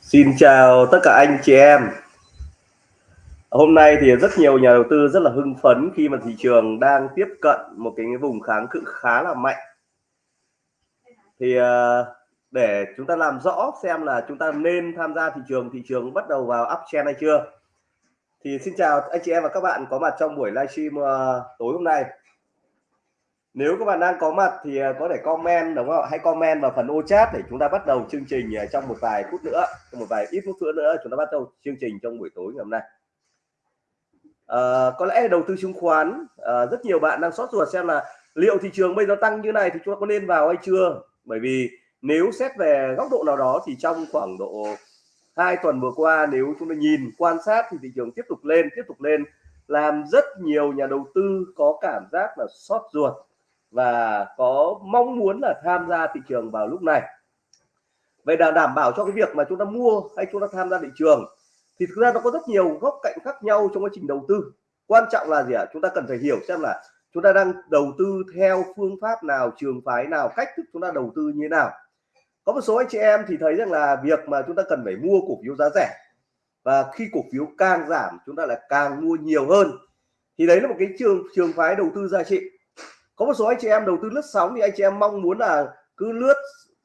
Xin chào tất cả anh chị em. Hôm nay thì rất nhiều nhà đầu tư rất là hưng phấn khi mà thị trường đang tiếp cận một cái vùng kháng cự khá là mạnh. Thì ờ, để chúng ta làm rõ xem là chúng ta nên tham gia thị trường, thị trường bắt đầu vào uptrend hay chưa. Thì xin chào anh chị em và các bạn có mặt trong buổi livestream ờ, tối hôm nay nếu các bạn đang có mặt thì à, có thể comment đúng không? Hãy comment vào phần ô chat để chúng ta bắt đầu chương trình à, trong một vài phút nữa trong một vài ít phút nữa nữa chúng ta bắt đầu chương trình trong buổi tối ngày hôm nay. À, có lẽ đầu tư chứng khoán à, rất nhiều bạn đang sót ruột xem là liệu thị trường bây giờ tăng như này thì chúng ta có nên vào hay chưa? Bởi vì nếu xét về góc độ nào đó thì trong khoảng độ hai tuần vừa qua nếu chúng ta nhìn quan sát thì thị trường tiếp tục lên tiếp tục lên làm rất nhiều nhà đầu tư có cảm giác là sót ruột và có mong muốn là tham gia thị trường vào lúc này. Vậy là đảm bảo cho cái việc mà chúng ta mua hay chúng ta tham gia thị trường thì thực ra nó có rất nhiều góc cạnh khác nhau trong quá trình đầu tư. Quan trọng là gì ạ? Chúng ta cần phải hiểu xem là chúng ta đang đầu tư theo phương pháp nào, trường phái nào, cách thức chúng ta đầu tư như thế nào. Có một số anh chị em thì thấy rằng là việc mà chúng ta cần phải mua cổ phiếu giá rẻ và khi cổ phiếu càng giảm, chúng ta lại càng mua nhiều hơn. Thì đấy là một cái trường trường phái đầu tư giá trị có một số anh chị em đầu tư lướt sóng thì anh chị em mong muốn là cứ lướt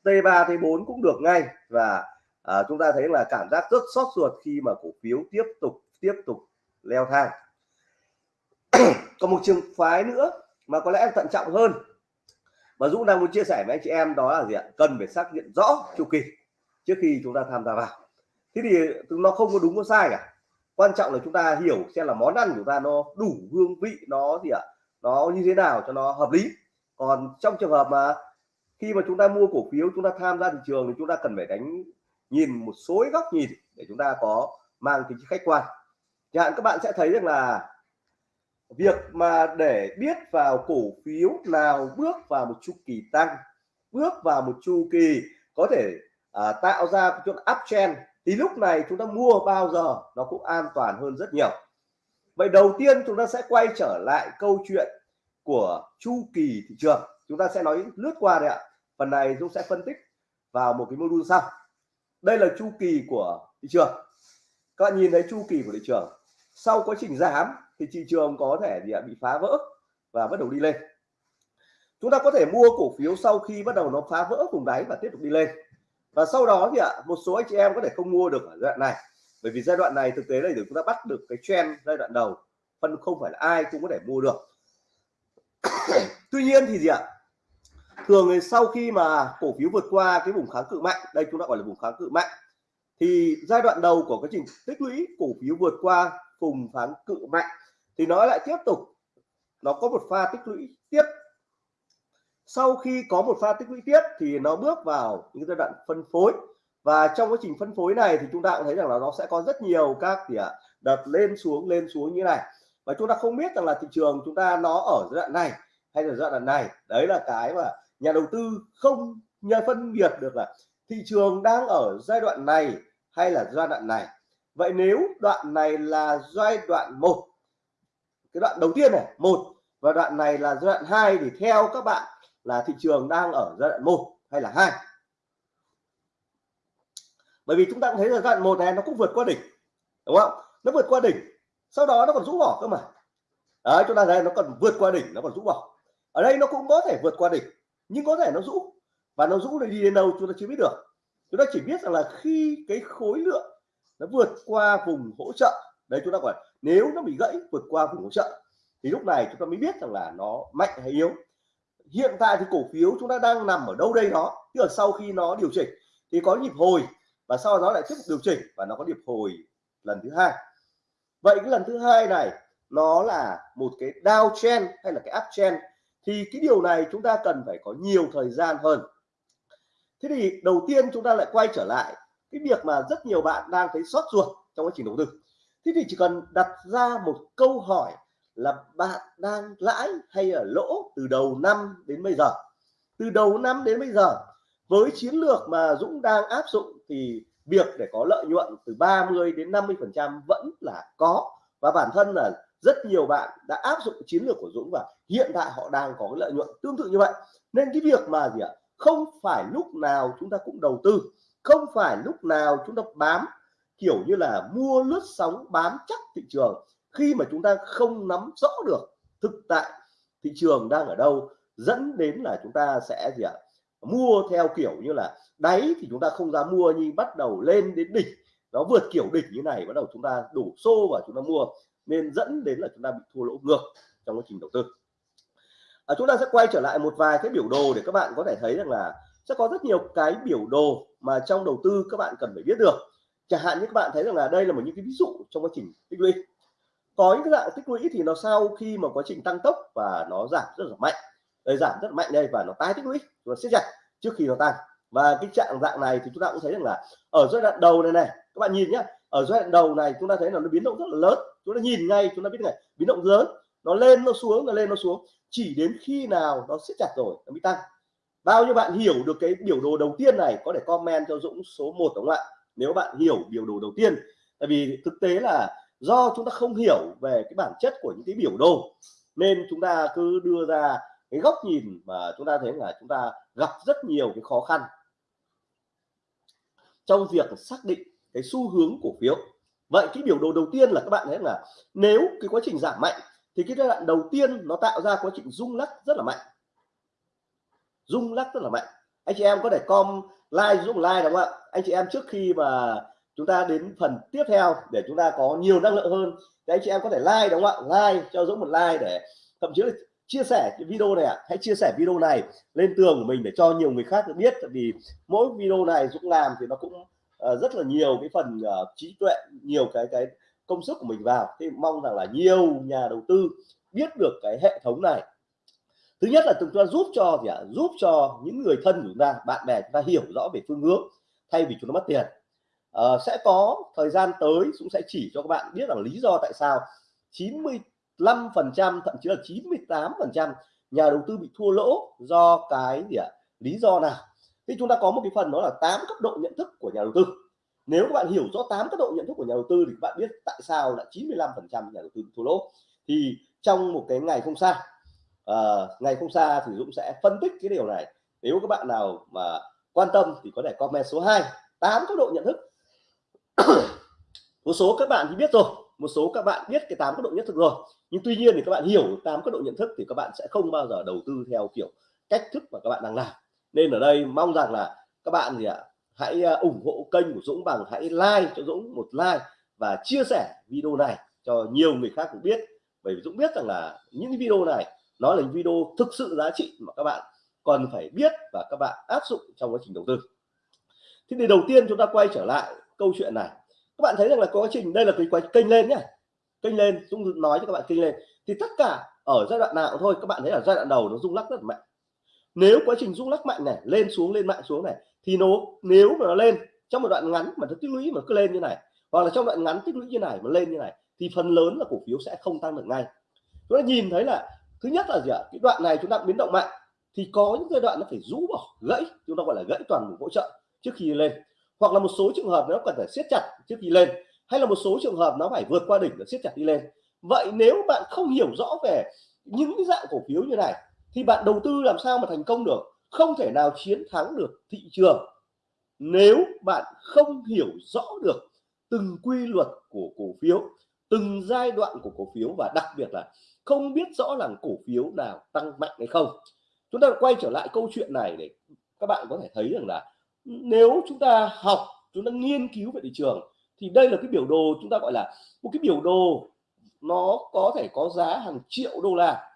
T3 T4 cũng được ngay. Và à, chúng ta thấy là cảm giác rất sót ruột khi mà cổ phiếu tiếp tục tiếp tục leo thang. Còn một trường phái nữa mà có lẽ thận trọng hơn mà Dũng đang muốn chia sẻ với anh chị em đó là gì ạ? Cần phải xác nhận rõ chu kỳ trước khi chúng ta tham gia vào. Thế thì nó không có đúng có sai cả. Quan trọng là chúng ta hiểu xem là món ăn của chúng ta nó đủ hương vị nó gì ạ? Nó như thế nào cho nó hợp lý. Còn trong trường hợp mà khi mà chúng ta mua cổ phiếu chúng ta tham gia thị trường thì chúng ta cần phải đánh nhìn một số góc nhìn để chúng ta có mang tính khách quan. Chẳng hạn các bạn sẽ thấy rằng là việc mà để biết vào cổ phiếu nào bước vào một chu kỳ tăng bước vào một chu kỳ có thể à, tạo ra chút uptrend thì lúc này chúng ta mua bao giờ nó cũng an toàn hơn rất nhiều vậy đầu tiên chúng ta sẽ quay trở lại câu chuyện của chu kỳ thị trường. Chúng ta sẽ nói lướt qua đây ạ. Phần này chúng sẽ phân tích vào một cái module sau. Đây là chu kỳ của thị trường. Các bạn nhìn thấy chu kỳ của thị trường. Sau quá trình giảm thì thị trường có thể gì ạ bị phá vỡ và bắt đầu đi lên. Chúng ta có thể mua cổ phiếu sau khi bắt đầu nó phá vỡ vùng đáy và tiếp tục đi lên. Và sau đó thì ạ, một số anh chị em có thể không mua được ở đoạn này bởi vì giai đoạn này thực tế là để chúng ta bắt được cái trend giai đoạn đầu, phân không phải là ai cũng có thể mua được. Tuy nhiên thì gì ạ? Thường thì sau khi mà cổ phiếu vượt qua cái vùng kháng cự mạnh, đây chúng ta gọi là vùng kháng cự mạnh, thì giai đoạn đầu của quá trình tích lũy cổ phiếu vượt qua vùng kháng cự mạnh thì nó lại tiếp tục, nó có một pha tích lũy tiếp. Sau khi có một pha tích lũy tiếp thì nó bước vào những giai đoạn phân phối và trong quá trình phân phối này thì chúng ta cũng thấy rằng là nó sẽ có rất nhiều các gì ạ, đợt lên xuống lên xuống như này. Và chúng ta không biết rằng là thị trường chúng ta nó ở giai đoạn này hay là giai đoạn này. Đấy là cái mà nhà đầu tư không nhờ phân biệt được là thị trường đang ở giai đoạn này hay là giai đoạn này. Vậy nếu đoạn này là giai đoạn một, cái đoạn đầu tiên này, một, và đoạn này là giai đoạn 2 thì theo các bạn là thị trường đang ở giai đoạn một hay là hai? Bởi vì chúng ta cũng thấy là giai đoạn một này nó cũng vượt qua đỉnh, đúng không? Nó vượt qua đỉnh, sau đó nó còn rũ bỏ cơ mà. Đấy, chúng ta thấy nó còn vượt qua đỉnh, nó còn rũ bỏ. Ở đây nó cũng có thể vượt qua đỉnh, nhưng có thể nó rũ. Và nó rũ để đi đến đâu chúng ta chưa biết được. Chúng ta chỉ biết rằng là khi cái khối lượng nó vượt qua vùng hỗ trợ, đấy, chúng ta gọi nếu nó bị gãy, vượt qua vùng hỗ trợ, thì lúc này chúng ta mới biết rằng là nó mạnh hay yếu. Hiện tại thì cổ phiếu chúng ta đang nằm ở đâu đây đó, tức là sau khi nó điều chỉnh, thì có nhịp hồi và sau đó lại tiếp tục điều chỉnh và nó có điệp hồi lần thứ hai. Vậy cái lần thứ hai này, nó là một cái downtrend hay là cái uptrend thì cái điều này chúng ta cần phải có nhiều thời gian hơn. Thế thì đầu tiên chúng ta lại quay trở lại cái việc mà rất nhiều bạn đang thấy sót ruột trong quá trình đầu tư. Thế thì chỉ cần đặt ra một câu hỏi là bạn đang lãi hay ở lỗ từ đầu năm đến bây giờ? Từ đầu năm đến bây giờ với chiến lược mà Dũng đang áp dụng thì việc để có lợi nhuận từ 30 đến 50 phần trăm vẫn là có. Và bản thân là rất nhiều bạn đã áp dụng chiến lược của Dũng và hiện tại họ đang có lợi nhuận tương tự như vậy. Nên cái việc mà gì ạ? Không phải lúc nào chúng ta cũng đầu tư, không phải lúc nào chúng ta bám. Kiểu như là mua lướt sóng, bám chắc thị trường. Khi mà chúng ta không nắm rõ được thực tại, thị trường đang ở đâu, dẫn đến là chúng ta sẽ gì ạ? Mua theo kiểu như là đáy thì chúng ta không dám mua nhưng bắt đầu lên đến đỉnh. Nó vượt kiểu đỉnh như này bắt đầu chúng ta đổ xô và chúng ta mua nên dẫn đến là chúng ta bị thua lỗ ngược trong quá trình đầu tư. À, chúng ta sẽ quay trở lại một vài cái biểu đồ để các bạn có thể thấy rằng là sẽ có rất nhiều cái biểu đồ mà trong đầu tư các bạn cần phải biết được. Chẳng hạn như các bạn thấy rằng là đây là một những cái ví dụ trong quá trình tích lũy. Có những cái dạng tích lũy thì nó sau khi mà quá trình tăng tốc và nó giảm rất là mạnh. Đây giảm rất mạnh đây và nó tái tích lũy nó siết chặt trước khi nó tăng và cái trạng dạng này thì chúng ta cũng thấy rằng là ở giai đoạn đầu này này, các bạn nhìn nhé ở giai đoạn đầu này chúng ta thấy là nó biến động rất là lớn. Chúng ta nhìn ngay, chúng ta biết này biến động lớn, nó lên, nó xuống, nó lên, nó xuống. Chỉ đến khi nào nó siết chặt rồi nó mới tăng. Bao nhiêu bạn hiểu được cái biểu đồ đầu tiên này, có thể comment cho Dũng số 1 đúng không ạ? Nếu bạn hiểu biểu đồ đầu tiên. Tại vì thực tế là do chúng ta không hiểu về cái bản chất của những cái biểu đồ, nên chúng ta cứ đưa ra cái góc nhìn mà chúng ta thấy là chúng ta gặp rất nhiều cái khó khăn trong việc xác định cái xu hướng cổ phiếu. Vậy cái biểu đồ đầu tiên là các bạn thấy là nếu cái quá trình giảm mạnh thì cái giai đoạn đầu tiên nó tạo ra quá trình rung lắc rất là mạnh. Rung lắc rất là mạnh. Anh chị em có thể com like giúp like đúng không ạ? Anh chị em trước khi mà chúng ta đến phần tiếp theo để chúng ta có nhiều năng lượng hơn thì anh chị em có thể like đúng không ạ? Like cho Dũng một like để thậm chí là chia sẻ cái video này ạ à. hãy chia sẻ video này lên tường của mình để cho nhiều người khác được biết vì mỗi video này Dũng làm thì nó cũng uh, rất là nhiều cái phần uh, trí tuệ nhiều cái cái công sức của mình vào thì mong rằng là nhiều nhà đầu tư biết được cái hệ thống này thứ nhất là chúng ta giúp cho gì ạ à? giúp cho những người thân của chúng ta bạn bè chúng ta hiểu rõ về phương hướng thay vì chúng ta mất tiền à, sẽ có thời gian tới cũng sẽ chỉ cho các bạn biết là lý do tại sao 5 phần trăm thậm chí là 98 phần trăm nhà đầu tư bị thua lỗ do cái gì ạ? À? lý do nào? Thì chúng ta có một cái phần đó là 8 cấp độ nhận thức của nhà đầu tư. Nếu các bạn hiểu rõ 8 cấp độ nhận thức của nhà đầu tư thì các bạn biết tại sao là 95 phần trăm nhà đầu tư bị thua lỗ. Thì trong một cái ngày không xa uh, ngày không xa thì Dũng sẽ phân tích cái điều này. Nếu các bạn nào mà quan tâm thì có thể comment số 2 8 cấp độ nhận thức. Một số các bạn thì biết rồi một số các bạn biết cái tám cấp độ nhận thức rồi, nhưng tuy nhiên thì các bạn hiểu tám cấp độ nhận thức thì các bạn sẽ không bao giờ đầu tư theo kiểu cách thức mà các bạn đang làm. Nên ở đây mong rằng là các bạn gì ạ, hãy à, ủng hộ kênh của Dũng bằng hãy like cho Dũng một like và chia sẻ video này cho nhiều người khác cũng biết. Bởi vì Dũng biết rằng là những video này nó là những video thực sự giá trị mà các bạn còn phải biết và các bạn áp dụng trong quá trình đầu tư. Thế thì đầu tiên chúng ta quay trở lại câu chuyện này các bạn thấy rằng là quá trình, đây là cái quá kênh lên nhá. Kênh lên, Dũng nói cho các bạn kênh lên. Thì tất cả ở giai đoạn nào thôi, các bạn thấy là giai đoạn đầu nó rung lắc rất mạnh. Nếu quá trình rung lắc mạnh này, lên xuống, lên mạnh xuống này, thì nó, nếu mà nó lên trong một đoạn ngắn mà nó tích lũy mà cứ lên như này, hoặc là trong đoạn ngắn tích lũy như này mà lên như này, thì phần lớn là cổ phiếu sẽ không tăng được ngay. Chúng ta nhìn thấy là, thứ nhất là gì ạ? Cái đoạn này chúng ta biến động mạnh, thì có những giai đoạn nó phải rũ bỏ, gãy. Chúng ta gọi là gãy toàn bộ hỗ trợ trước khi lên hoặc là một số trường hợp nó cần phải siết chặt trước khi lên, hay là một số trường hợp nó phải vượt qua đỉnh và siết chặt đi lên. Vậy nếu bạn không hiểu rõ về những cái dạng cổ phiếu như này, thì bạn đầu tư làm sao mà thành công được? Không thể nào chiến thắng được thị trường nếu bạn không hiểu rõ được từng quy luật của cổ phiếu, từng giai đoạn của cổ phiếu và đặc biệt là không biết rõ là cổ phiếu nào tăng mạnh hay không. Chúng ta quay trở lại câu chuyện này để các bạn có thể thấy rằng là nếu chúng ta học, chúng ta nghiên cứu về thị trường, thì đây là cái biểu đồ chúng ta gọi là một cái biểu đồ nó có thể có giá hàng triệu đô la.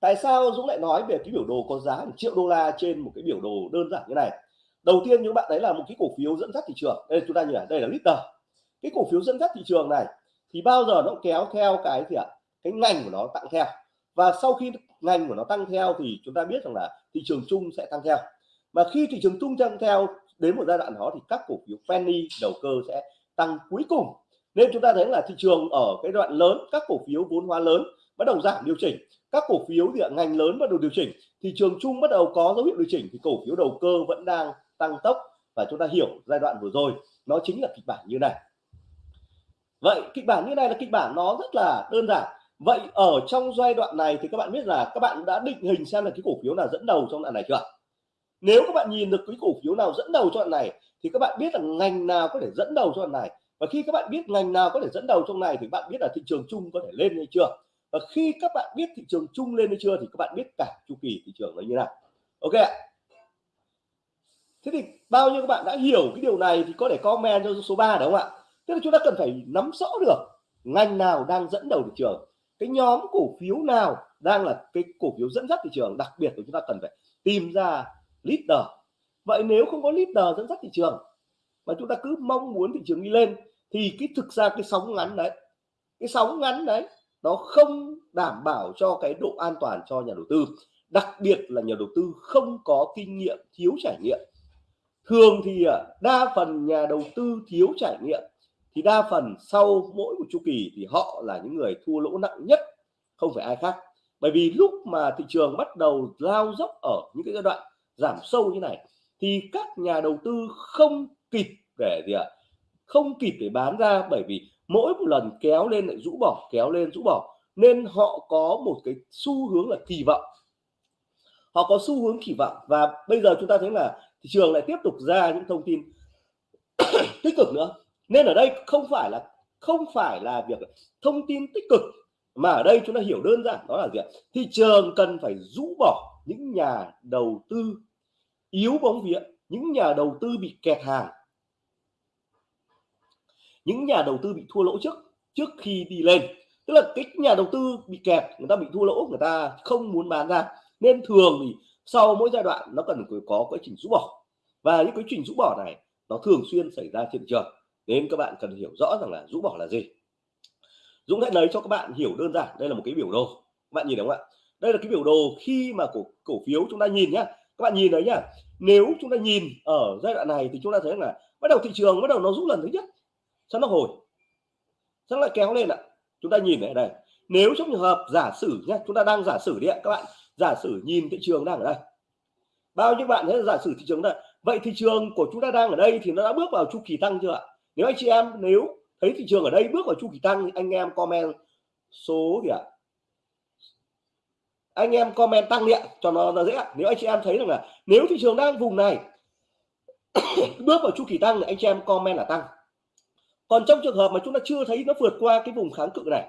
Tại sao Dũng lại nói về cái biểu đồ có giá hàng triệu đô la trên một cái biểu đồ đơn giản như này? Đầu tiên những bạn thấy là một cái cổ phiếu dẫn dắt thị trường. Đây, chúng ta nhìn này, đây là liter cái cổ phiếu dẫn dắt thị trường này thì bao giờ nó kéo theo cái gì ạ? Cái ngành của nó tăng theo. Và sau khi ngành của nó tăng theo thì chúng ta biết rằng là thị trường chung sẽ tăng theo mà khi thị trường chung tăng theo đến một giai đoạn đó thì các cổ phiếu penny đầu cơ sẽ tăng cuối cùng. Nên chúng ta thấy là thị trường ở cái đoạn lớn, các cổ phiếu vốn hóa lớn bắt đầu giảm điều chỉnh. Các cổ phiếu thì ngành lớn bắt đầu điều chỉnh. Thị trường chung bắt đầu có dấu hiệu điều chỉnh thì cổ phiếu đầu cơ vẫn đang tăng tốc và chúng ta hiểu giai đoạn vừa rồi, nó chính là kịch bản như này. Vậy kịch bản như này là kịch bản nó rất là đơn giản. Vậy ở trong giai đoạn này thì các bạn biết là các bạn đã định hình xem là cái cổ phiếu nào dẫn đầu trong đoạn này chưa nếu các bạn nhìn được cái cổ phiếu nào dẫn đầu cho đoạn này, thì các bạn biết là ngành nào có thể dẫn đầu cho đoạn này. Và khi các bạn biết ngành nào có thể dẫn đầu trong này, thì bạn biết là thị trường chung có thể lên hay chưa. Và khi các bạn biết thị trường chung lên hay chưa, thì các bạn biết cả chu kỳ thị trường nó như nào. Ok ạ. Thế thì bao nhiêu các bạn đã hiểu cái điều này thì có thể comment cho số 3 đúng không ạ? Tức là chúng ta cần phải nắm rõ được ngành nào đang dẫn đầu thị trường. Cái nhóm cổ phiếu nào đang là cái cổ phiếu dẫn dắt thị trường, đặc biệt là chúng ta cần phải tìm ra leader. Vậy nếu không có leader dẫn dắt thị trường, mà chúng ta cứ mong muốn thị trường đi lên, thì cái thực ra cái sóng ngắn đấy, cái sóng ngắn đấy, nó không đảm bảo cho cái độ an toàn cho nhà đầu tư. Đặc biệt là nhà đầu tư không có kinh nghiệm, thiếu trải nghiệm. Thường thì à, đa phần nhà đầu tư thiếu trải nghiệm, thì đa phần sau mỗi một chu kỳ thì họ là những người thua lỗ nặng nhất, không phải ai khác. Bởi vì lúc mà thị trường bắt đầu lao dốc ở những cái giai đoạn giảm sâu như này, thì các nhà đầu tư không kịp để gì ạ, không kịp để bán ra bởi vì mỗi một lần kéo lên lại rũ bỏ, kéo lên rũ bỏ, nên họ có một cái xu hướng là kỳ vọng. Họ có xu hướng kỳ vọng và bây giờ chúng ta thấy là thị trường lại tiếp tục ra những thông tin tích cực nữa. Nên ở đây không phải là, không phải là việc thông tin tích cực, mà ở đây chúng ta hiểu đơn giản đó là gì thị trường cần phải rũ bỏ những nhà đầu tư yếu bóng vía, những nhà đầu tư bị kẹt hàng. Những nhà đầu tư bị thua lỗ trước trước khi đi lên. Tức là cái nhà đầu tư bị kẹt, người ta bị thua lỗ, người ta không muốn bán ra. Nên thường thì sau mỗi giai đoạn, nó cần có quá trình rũ bỏ. Và những cái trình rũ bỏ này, nó thường xuyên xảy ra trên thị trường. Nên các bạn cần hiểu rõ rằng là rũ bỏ là gì. Dũng sẽ lấy cho các bạn hiểu đơn giản. Đây là một cái biểu đồ. Các bạn nhìn đúng không ạ? Đây là cái biểu đồ khi mà cổ cổ phiếu chúng ta nhìn nhá các bạn nhìn đấy nhá. Nếu chúng ta nhìn ở giai đoạn này thì chúng ta thấy là bắt đầu thị trường, bắt đầu nó rút lần thứ nhất sau nó hồi. Sau lại kéo lên ạ. Chúng ta nhìn ở đây nếu trong trường hợp giả sử nhé chúng ta đang giả sử đi ạ, các bạn. Giả sử nhìn thị trường đang ở đây. Bao nhiêu bạn thấy giả sử thị trường đây vậy thị trường của chúng ta đang ở đây thì nó đã bước vào chu kỳ tăng chưa ạ? Nếu anh chị em, nếu thấy thị trường ở đây bước vào chu kỳ tăng thì anh em comment số gì ạ anh em comment tăng điện cho nó, dễ. Nếu anh chị em thấy rằng là nếu thị trường đang vùng này bước vào chu kỳ tăng thì anh chị em comment là tăng. Còn trong trường hợp mà chúng ta chưa thấy nó vượt qua cái vùng kháng cự này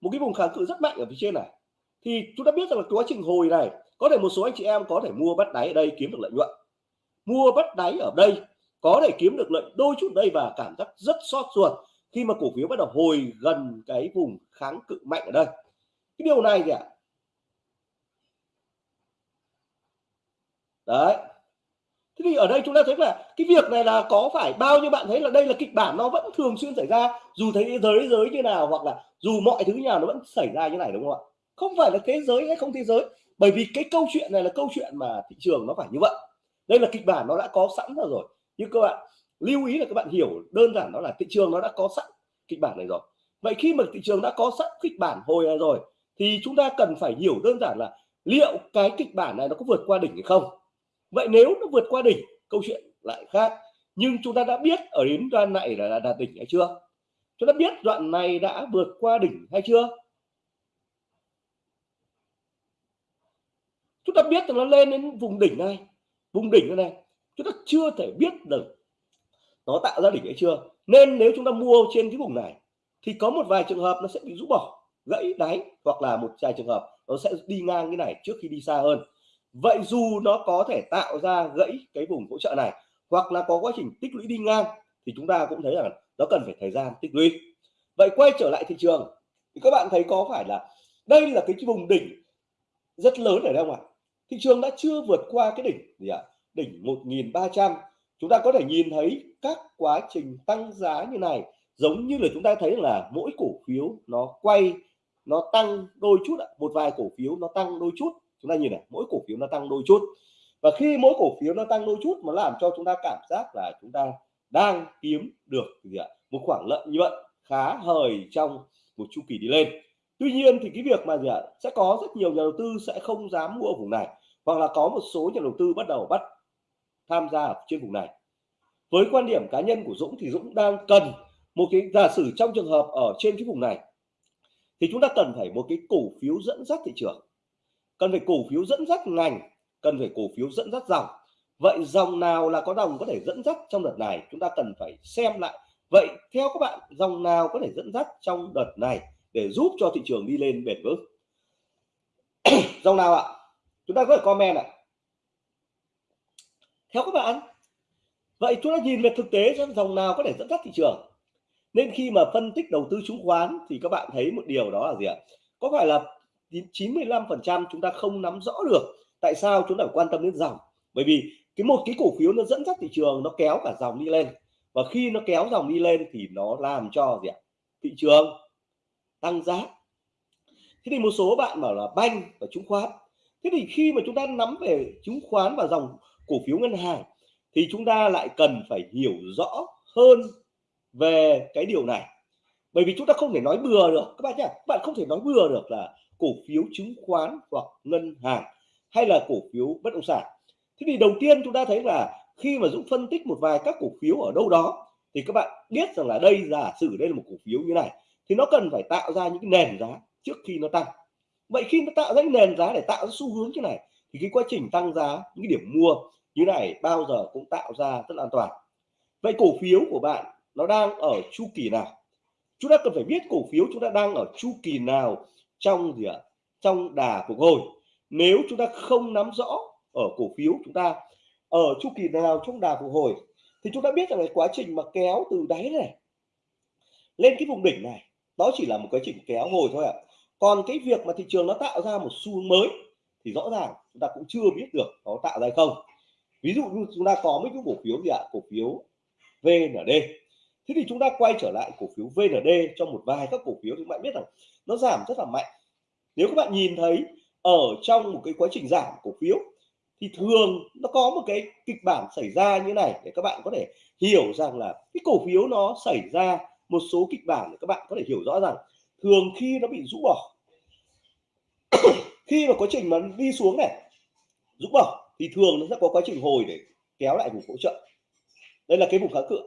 một cái vùng kháng cự rất mạnh ở phía trên này thì chúng ta biết rằng là quá trình hồi này có thể một số anh chị em có thể mua bắt đáy ở đây kiếm được lợi nhuận. Mua bắt đáy ở đây có thể kiếm được lợi đôi chút đây và cảm giác rất xót ruột khi mà cổ phiếu bắt đầu hồi gần cái vùng kháng cự mạnh ở đây. Cái điều này thì ạ đấy. Thế thì ở đây chúng ta thấy là cái việc này là có phải bao nhiêu bạn thấy là đây là kịch bản nó vẫn thường xuyên xảy ra, dù thấy thế giới giới như nào hoặc là dù mọi thứ nào nó vẫn xảy ra như này, đúng không ạ? Không phải là thế giới hay không thế giới, bởi vì cái câu chuyện này là câu chuyện mà thị trường nó phải như vậy. Đây là kịch bản nó đã có sẵn rồi rồi. Nhưng các bạn lưu ý là các bạn hiểu đơn giản đó là thị trường nó đã có sẵn kịch bản này rồi. Vậy khi mà thị trường đã có sẵn kịch bản hồi này rồi, thì chúng ta cần phải hiểu đơn giản là liệu cái kịch bản này nó có vượt qua đỉnh hay không? Vậy nếu nó vượt qua đỉnh, câu chuyện lại khác. Nhưng chúng ta đã biết ở đến đoạn này là đạt đỉnh hay chưa? Chúng ta biết đoạn này đã vượt qua đỉnh hay chưa? Chúng ta biết là nó lên đến vùng đỉnh này. Vùng đỉnh này, chúng ta chưa thể biết được nó tạo ra đỉnh hay chưa. Nên nếu chúng ta mua trên cái vùng này, thì có một vài trường hợp nó sẽ bị rũ bỏ, gãy đáy, hoặc là một vài trường hợp nó sẽ đi ngang cái này trước khi đi xa hơn vậy dù nó có thể tạo ra gãy cái vùng hỗ trợ này, hoặc là có quá trình tích lũy đi ngang, thì chúng ta cũng thấy rằng nó cần phải thời gian tích lũy. Vậy quay trở lại thị trường, thì các bạn thấy có phải là đây là cái vùng đỉnh rất lớn ở đâu ạ? Thị trường đã chưa vượt qua cái đỉnh gì ạ? Đỉnh 1300 chúng ta có thể nhìn thấy các quá trình tăng giá như này, giống như là chúng ta thấy là mỗi cổ phiếu nó quay, nó tăng đôi chút một vài cổ phiếu nó tăng đôi chút chúng ta nhìn này, mỗi cổ phiếu nó tăng đôi chút. Và khi mỗi cổ phiếu nó tăng đôi chút mà làm cho chúng ta cảm giác là chúng ta đang kiếm được gì ạ? Một khoản lợi nhuận khá hời trong một chu kỳ đi lên. Tuy nhiên thì cái việc mà gì ạ? Sẽ có rất nhiều nhà đầu tư sẽ không dám mua ở vùng này, hoặc là có một số nhà đầu tư bắt đầu bắt tham gia ở trên vùng này. Với quan điểm cá nhân của Dũng thì Dũng đang cần một cái, giả sử trong trường hợp ở trên cái vùng này, thì chúng ta cần phải một cái cổ phiếu dẫn dắt thị trường cần phải cổ phiếu dẫn dắt ngành, cần phải cổ phiếu dẫn dắt dòng. Vậy dòng nào là có dòng có thể dẫn dắt trong đợt này? Chúng ta cần phải xem lại. Vậy theo các bạn, dòng nào có thể dẫn dắt trong đợt này để giúp cho thị trường đi lên bền vững? Dòng nào ạ? Chúng ta có thể comment ạ. Theo các bạn, vậy chúng ta nhìn về thực tế xem dòng nào có thể dẫn dắt thị trường. Nên khi mà phân tích đầu tư chứng khoán thì các bạn thấy một điều đó là gì ạ? Có phải là 95 phần trăm chúng ta không nắm rõ được tại sao chúng ta phải quan tâm đến dòng. Bởi vì cái một cái cổ phiếu nó dẫn dắt thị trường, nó kéo cả dòng đi lên. Và khi nó kéo dòng đi lên thì nó làm cho gì ạ? Thị trường tăng giá. Thế thì một số bạn bảo là banh và chứng khoán. Thế thì khi mà chúng ta nắm về chứng khoán và dòng cổ phiếu ngân hàng thì chúng ta lại cần phải hiểu rõ hơn về cái điều này. Bởi vì chúng ta không thể nói bừa được. Các bạn nhé các bạn không thể nói bừa được là cổ phiếu chứng khoán hoặc ngân hàng hay là cổ phiếu bất động sản. Thế thì đầu tiên chúng ta thấy là khi mà Dũng phân tích một vài các cổ phiếu ở đâu đó, thì các bạn biết rằng là đây, giả sử đây là một cổ phiếu như này, thì nó cần phải tạo ra những nền giá trước khi nó tăng. Vậy khi nó tạo ra nền giá để tạo ra xu hướng như này, thì cái quá trình tăng giá, những điểm mua như này bao giờ cũng tạo ra rất là an toàn. Vậy cổ phiếu của bạn nó đang ở chu kỳ nào? Chúng ta cần phải biết cổ phiếu chúng ta đang ở chu kỳ nào trong gì ạ? Trong đà phục hồi. Nếu chúng ta không nắm rõ ở cổ phiếu chúng ta, ở chu kỳ nào trong đà phục hồi, thì chúng ta biết rằng là quá trình mà kéo từ đáy này lên cái vùng đỉnh này, đó chỉ là một quá trình kéo hồi thôi ạ. Còn cái việc mà thị trường nó tạo ra một xu hướng mới, thì rõ ràng chúng ta cũng chưa biết được nó tạo ra hay không. Ví dụ như chúng ta có mấy cái cổ phiếu gì ạ? Cổ phiếu VND thế thì chúng ta quay trở lại cổ phiếu VND trong một vài các cổ phiếu thì các bạn biết rằng nó giảm rất là mạnh. Nếu các bạn nhìn thấy ở trong một cái quá trình giảm cổ phiếu thì thường nó có một cái kịch bản xảy ra như này để các bạn có thể hiểu rằng là cái cổ phiếu nó xảy ra một số kịch bản để các bạn có thể hiểu rõ rằng thường khi nó bị rũ bỏ, khi mà quá trình mà đi xuống này, rũ bỏ thì thường nó sẽ có quá trình hồi để kéo lại vùng hỗ trợ. Đây là cái vùng kháng cự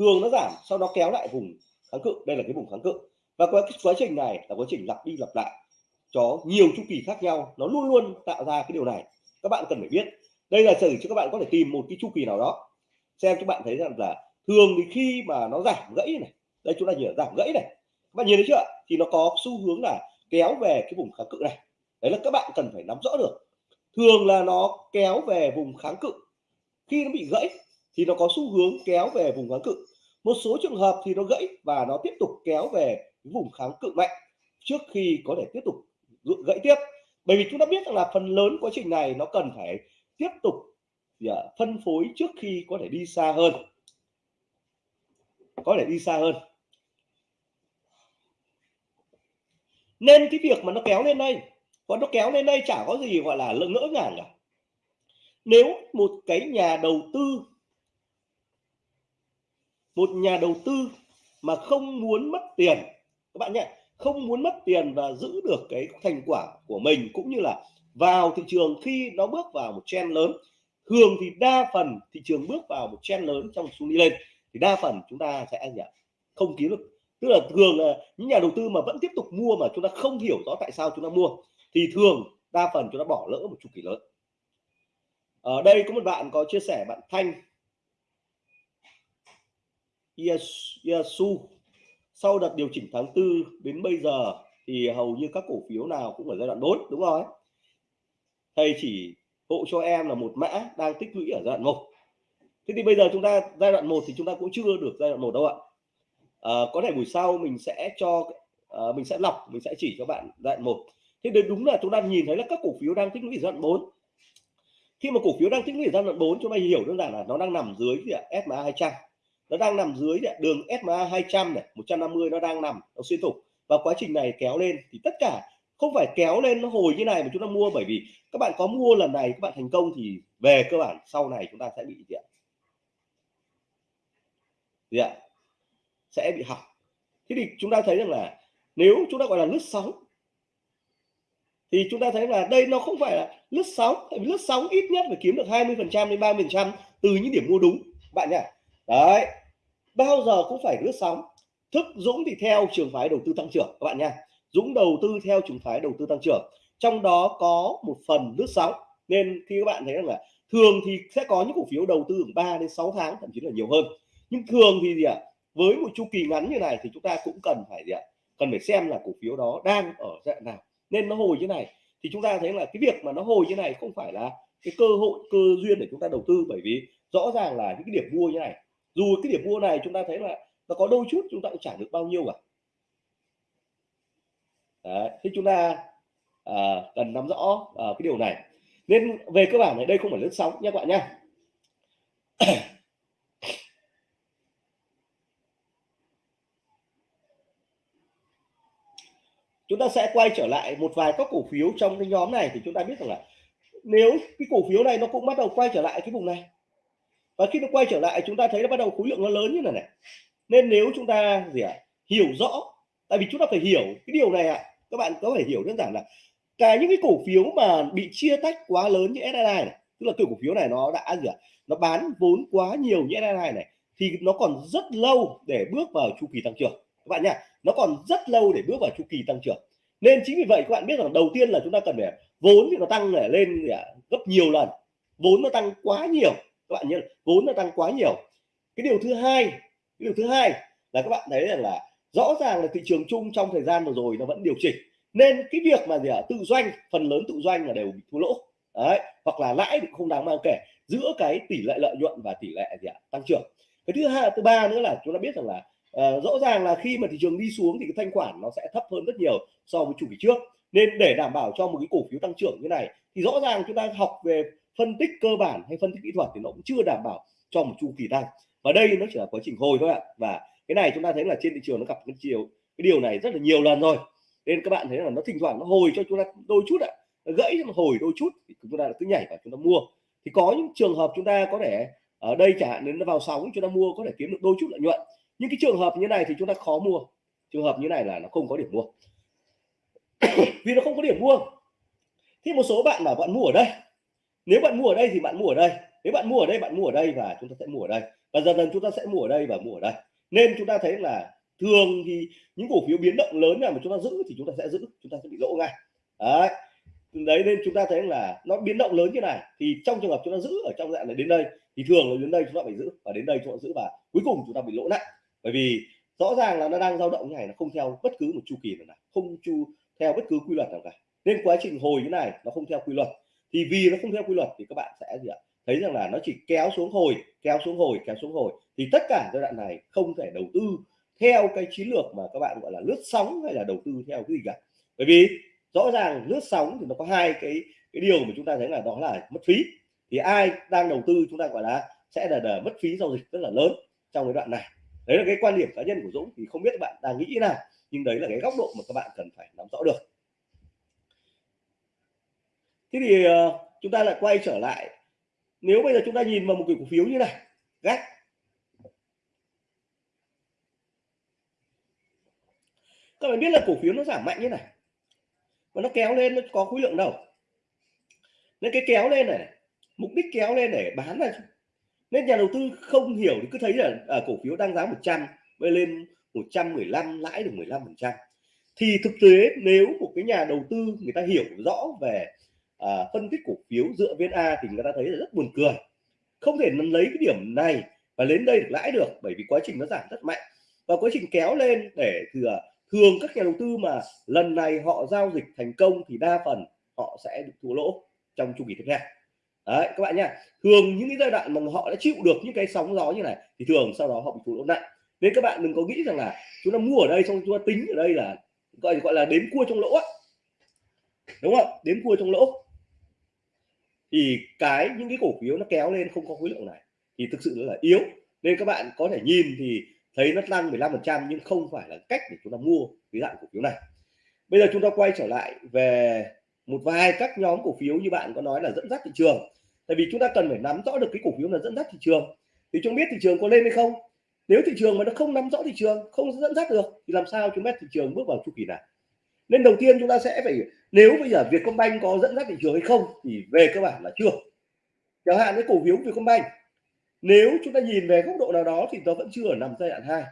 thường nó giảm, sau đó kéo lại vùng kháng cự. Đây là cái vùng kháng cự. Và cái quá trình này là quá trình lặp đi lặp lại cho nhiều chu kỳ khác nhau. Nó luôn luôn tạo ra cái điều này. Các bạn cần phải biết. Đây là sử cho các bạn có thể tìm một cái chu kỳ nào đó. Xem các bạn thấy rằng là thường thì khi mà nó giảm gãy này, đây chúng ta nhìn giảm gãy này, các bạn nhìn thấy chưa thì nó có xu hướng là kéo về cái vùng kháng cự này. Đấy là các bạn cần phải nắm rõ được. Thường là nó kéo về vùng kháng cự. Khi nó bị gãy thì nó có xu hướng kéo về vùng kháng cự một số trường hợp thì nó gãy và nó tiếp tục kéo về vùng kháng cự mạnh trước khi có thể tiếp tục gãy tiếp. Bởi vì chúng ta biết rằng là phần lớn quá trình này nó cần phải tiếp tục dạ, phân phối trước khi có thể đi xa hơn. Có thể đi xa hơn. Nên cái việc mà nó kéo lên đây còn nó kéo lên đây chả có gì gọi là lỡ ngỡ ngàng cả. Nếu một cái nhà đầu tư một nhà đầu tư mà không muốn mất tiền. Các bạn nhé, không muốn mất tiền và giữ được cái thành quả của mình cũng như là vào thị trường khi nó bước vào một trend lớn. Thường thì đa phần thị trường bước vào một trend lớn trong xu đi lên. Thì đa phần chúng ta sẽ không kiếm được. Tức là thường là những nhà đầu tư mà vẫn tiếp tục mua mà chúng ta không hiểu rõ tại sao chúng ta mua, thì thường đa phần chúng ta bỏ lỡ một chu kỳ lớn. Ở đây có một bạn có chia sẻ, bạn Thanh. Yasu. Sau đợt điều chỉnh tháng tư đến bây giờ thì hầu như các cổ phiếu nào cũng ở giai đoạn 4 đúng rồi thầy chỉ hộ cho em là một mã đang tích lũy ở giai đoạn 1 thế thì bây giờ chúng ta giai đoạn 1 thì chúng ta cũng chưa được giai đoạn 1 đâu ạ. À, có thể buổi sau mình sẽ cho à, mình sẽ lọc mình sẽ chỉ cho bạn giai đoạn 1 thế đến đúng là chúng ta nhìn thấy là các cổ phiếu đang tích lũy giai đoạn 4 khi mà cổ phiếu đang tích lũy giai đoạn 4 chúng ta hiểu đơn giản là nó đang nằm dưới gì ạ? SMA 200 nó đang nằm dưới đường SMA 200 này 150 nó đang nằm, nó xuyên thủng. Và quá trình này kéo lên thì tất cả, không phải kéo lên nó hồi như này mà chúng ta mua, bởi vì các bạn có mua lần này, các bạn thành công thì về cơ bản sau này chúng ta sẽ bị gì ạ? Gì ạ? Sẽ bị hỏng. Thế thì chúng ta thấy rằng là nếu chúng ta gọi là lướt sóng, thì chúng ta thấy là đây nó không phải là lướt sóng lướt sóng ít nhất phải kiếm được 20 phần trăm đến 30 phần trăm từ những điểm mua đúng, bạn nhỉ đấy bao giờ cũng phải lướt sóng. Thức dũng thì theo trường phái đầu tư tăng trưởng, các bạn nha. Dũng đầu tư theo trường phái đầu tư tăng trưởng. Trong đó có một phần lướt sóng. Nên khi các bạn thấy rằng là thường thì sẽ có những cổ phiếu đầu tư 3 đến 6 tháng, thậm chí là nhiều hơn. Nhưng thường thì gì ạ? Với một chu kỳ ngắn như này thì chúng ta cũng cần phải gì ạ? Cần phải xem là cổ phiếu đó đang ở dạng nào. Nên nó hồi như này thì chúng ta thấy là cái việc mà nó hồi như này không phải là cái cơ hội, cơ duyên để chúng ta đầu tư. Bởi vì rõ ràng là những cái điểm mua như này dù cái điểm mua này chúng ta thấy là nó có đôi chút chúng ta cũng trả được bao nhiêu cả. Đấy, thế chúng ta à, cần nắm rõ à, cái điều này. Nên về cơ bản này đây không phải lướt sóng nha các bạn nhé chúng ta sẽ quay trở lại một vài các cổ phiếu trong cái nhóm này thì chúng ta biết rằng là nếu cái cổ phiếu này nó cũng bắt đầu quay trở lại cái vùng này và khi nó quay trở lại chúng ta thấy nó bắt đầu khối lượng nó lớn như này này. Nên nếu chúng ta gì ạ à, hiểu rõ tại vì chúng ta phải hiểu cái điều này ạ. À, các bạn có thể hiểu đơn giản là cả những cái cổ phiếu mà bị chia tách quá lớn như SSI này tức là kiểu cổ phiếu này nó đã gì ạ à, nó bán vốn quá nhiều như SSI này thì nó còn rất lâu để bước vào chu kỳ tăng trưởng. Các bạn nhá nó còn rất lâu để bước vào chu kỳ tăng trưởng. Nên chính vì vậy các bạn biết rằng đầu tiên là chúng ta cần phải vốn thì nó tăng để lên gấp nhiều lần. Vốn nó tăng quá nhiều các bạn nhớ vốn nó tăng quá nhiều. Cái điều thứ hai cái điều thứ hai là các bạn thấy rằng là rõ ràng là thị trường chung trong thời gian vừa rồi nó vẫn điều chỉnh. Nên cái việc mà gì ạ? Tự doanh phần lớn tự doanh là đều bị thua lỗ. Đấy hoặc là lãi cũng không đáng mang kể. Giữa cái tỷ lệ lợi nhuận và tỷ lệ gì ạ? Tăng trưởng. Cái thứ hai thứ ba nữa là chúng ta biết rằng là uh, rõ ràng là khi mà thị trường đi xuống thì cái thanh khoản nó sẽ thấp hơn rất nhiều so với chu kỳ trước. Nên để đảm bảo cho một cái cổ phiếu tăng trưởng như này thì rõ ràng chúng ta học về phân tích cơ bản hay phân tích kỹ thuật thì nó cũng chưa đảm bảo cho một chu kỳ tăng và đây nó chỉ là quá trình hồi thôi ạ. Và cái này chúng ta thấy là trên thị trường nó gặp cái chiều, cái điều này rất là nhiều lần rồi. Nên các bạn thấy là nó thỉnh thoảng nó hồi cho chúng ta đôi chút ạ. Nó gãy nó hồi đôi chút thì chúng ta cứ nhảy vào chúng ta mua. Thì có những trường hợp chúng ta có thể, ở đây chẳng hạn, đến nó vào sóng chúng ta mua có thể kiếm được đôi chút lợi nhuận. Nhưng cái trường hợp như này thì chúng ta khó mua. Trường hợp như này là nó không có điểm mua. Vì nó không có điểm mua. Thì một số bạn bảo bạn mua ở đây nếu bạn mua ở đây thì bạn mua ở đây nếu bạn mua ở đây bạn mua ở đây và chúng ta sẽ mua ở đây và dần dần chúng ta sẽ mua ở đây và mua ở đây nên chúng ta thấy là thường thì những cổ phiếu biến động lớn nào mà chúng ta giữ thì chúng ta sẽ giữ chúng ta sẽ bị lỗ ngay đấy đấy nên chúng ta thấy là nó biến động lớn như này thì trong trường hợp chúng ta giữ ở trong dạng này đến đây thì thường là đến đây chúng ta phải giữ và đến đây chúng ta giữ và cuối cùng chúng ta bị lỗ nặng bởi vì rõ ràng là nó đang dao động như này nó không theo bất cứ một chu kỳ nào, nào không chu theo bất cứ quy luật nào cả nên quá trình hồi như này nó không theo quy luật thì vì nó không theo quy luật thì các bạn sẽ gì ạ? Thấy rằng là nó chỉ kéo xuống hồi kéo xuống hồi kéo xuống hồi. Thì tất cả giai đoạn này không thể đầu tư theo cái chiến lược mà các bạn gọi là lướt sóng hay là đầu tư theo cái gì cả. Bởi vì rõ ràng lướt sóng thì nó có hai cái cái điều mà chúng ta thấy là đó là mất phí. Thì ai đang đầu tư chúng ta gọi là sẽ là, là mất phí giao dịch rất là lớn trong cái đoạn này. Đấy là cái quan điểm cá nhân của Dũng thì không biết các bạn đang nghĩ nào nhưng đấy là cái góc độ mà các bạn cần phải nắm rõ được thế thì uh, chúng ta lại quay trở lại. Nếu bây giờ chúng ta nhìn vào một cái cổ phiếu như này gác. Các bạn biết là cổ phiếu nó giảm mạnh như này và nó kéo lên nó có khối lượng đâu. Nên cái kéo lên này mục đích kéo lên để bán ra nên nhà đầu tư không hiểu thì cứ thấy là à, cổ phiếu đang giá 100 bây lên 115 lãi được 15 phần trăm. Thì thực tế nếu một cái nhà đầu tư người ta hiểu rõ về à, phân tích cổ phiếu dựa viên A thì người ta thấy là rất buồn cười. Không thể lấy cái điểm này và đến đây được lãi được bởi vì quá trình nó giảm rất mạnh. Và quá trình kéo lên để thừa thường các nhà đầu tư mà lần này họ giao dịch thành công thì đa phần họ sẽ bị thua lỗ trong chu kỳ tiếp theo. Đấy các bạn nha thường những cái giai đoạn mà họ đã chịu được những cái sóng gió như này thì thường sau đó họ bị thua lỗ nặng. Nên các bạn đừng có nghĩ rằng là chúng ta mua ở đây xong chúng ta tính ở đây là gọi gọi là đếm cua trong lỗ đúng không? Đếm cua trong lỗ thì cái, những cái cổ phiếu nó kéo lên không có khối lượng này, thì thực sự là yếu. Nên các bạn có thể nhìn thì thấy nó tăng 15 phần trăm nhưng không phải là cách để chúng ta mua cái dạng cổ phiếu này. Bây giờ chúng ta quay trở lại về một vài các nhóm cổ phiếu như bạn có nói là dẫn dắt thị trường. Tại vì chúng ta cần phải nắm rõ được cái cổ phiếu là dẫn dắt thị trường. Thì chúng biết thị trường có lên hay không? Nếu thị trường mà nó không nắm rõ thị trường, không dẫn dắt được, thì làm sao chúng biết thị trường bước vào chu kỳ này? Nên đầu tiên chúng ta sẽ phải, nếu bây giờ Vietcombank có dẫn dắt thị trường hay không thì về cơ bản là chưa. Chẳng hạn cái cổ phiếu Vietcombank. Nếu chúng ta nhìn về góc độ nào đó thì nó vẫn chưa ở nằm giai đoạn hai.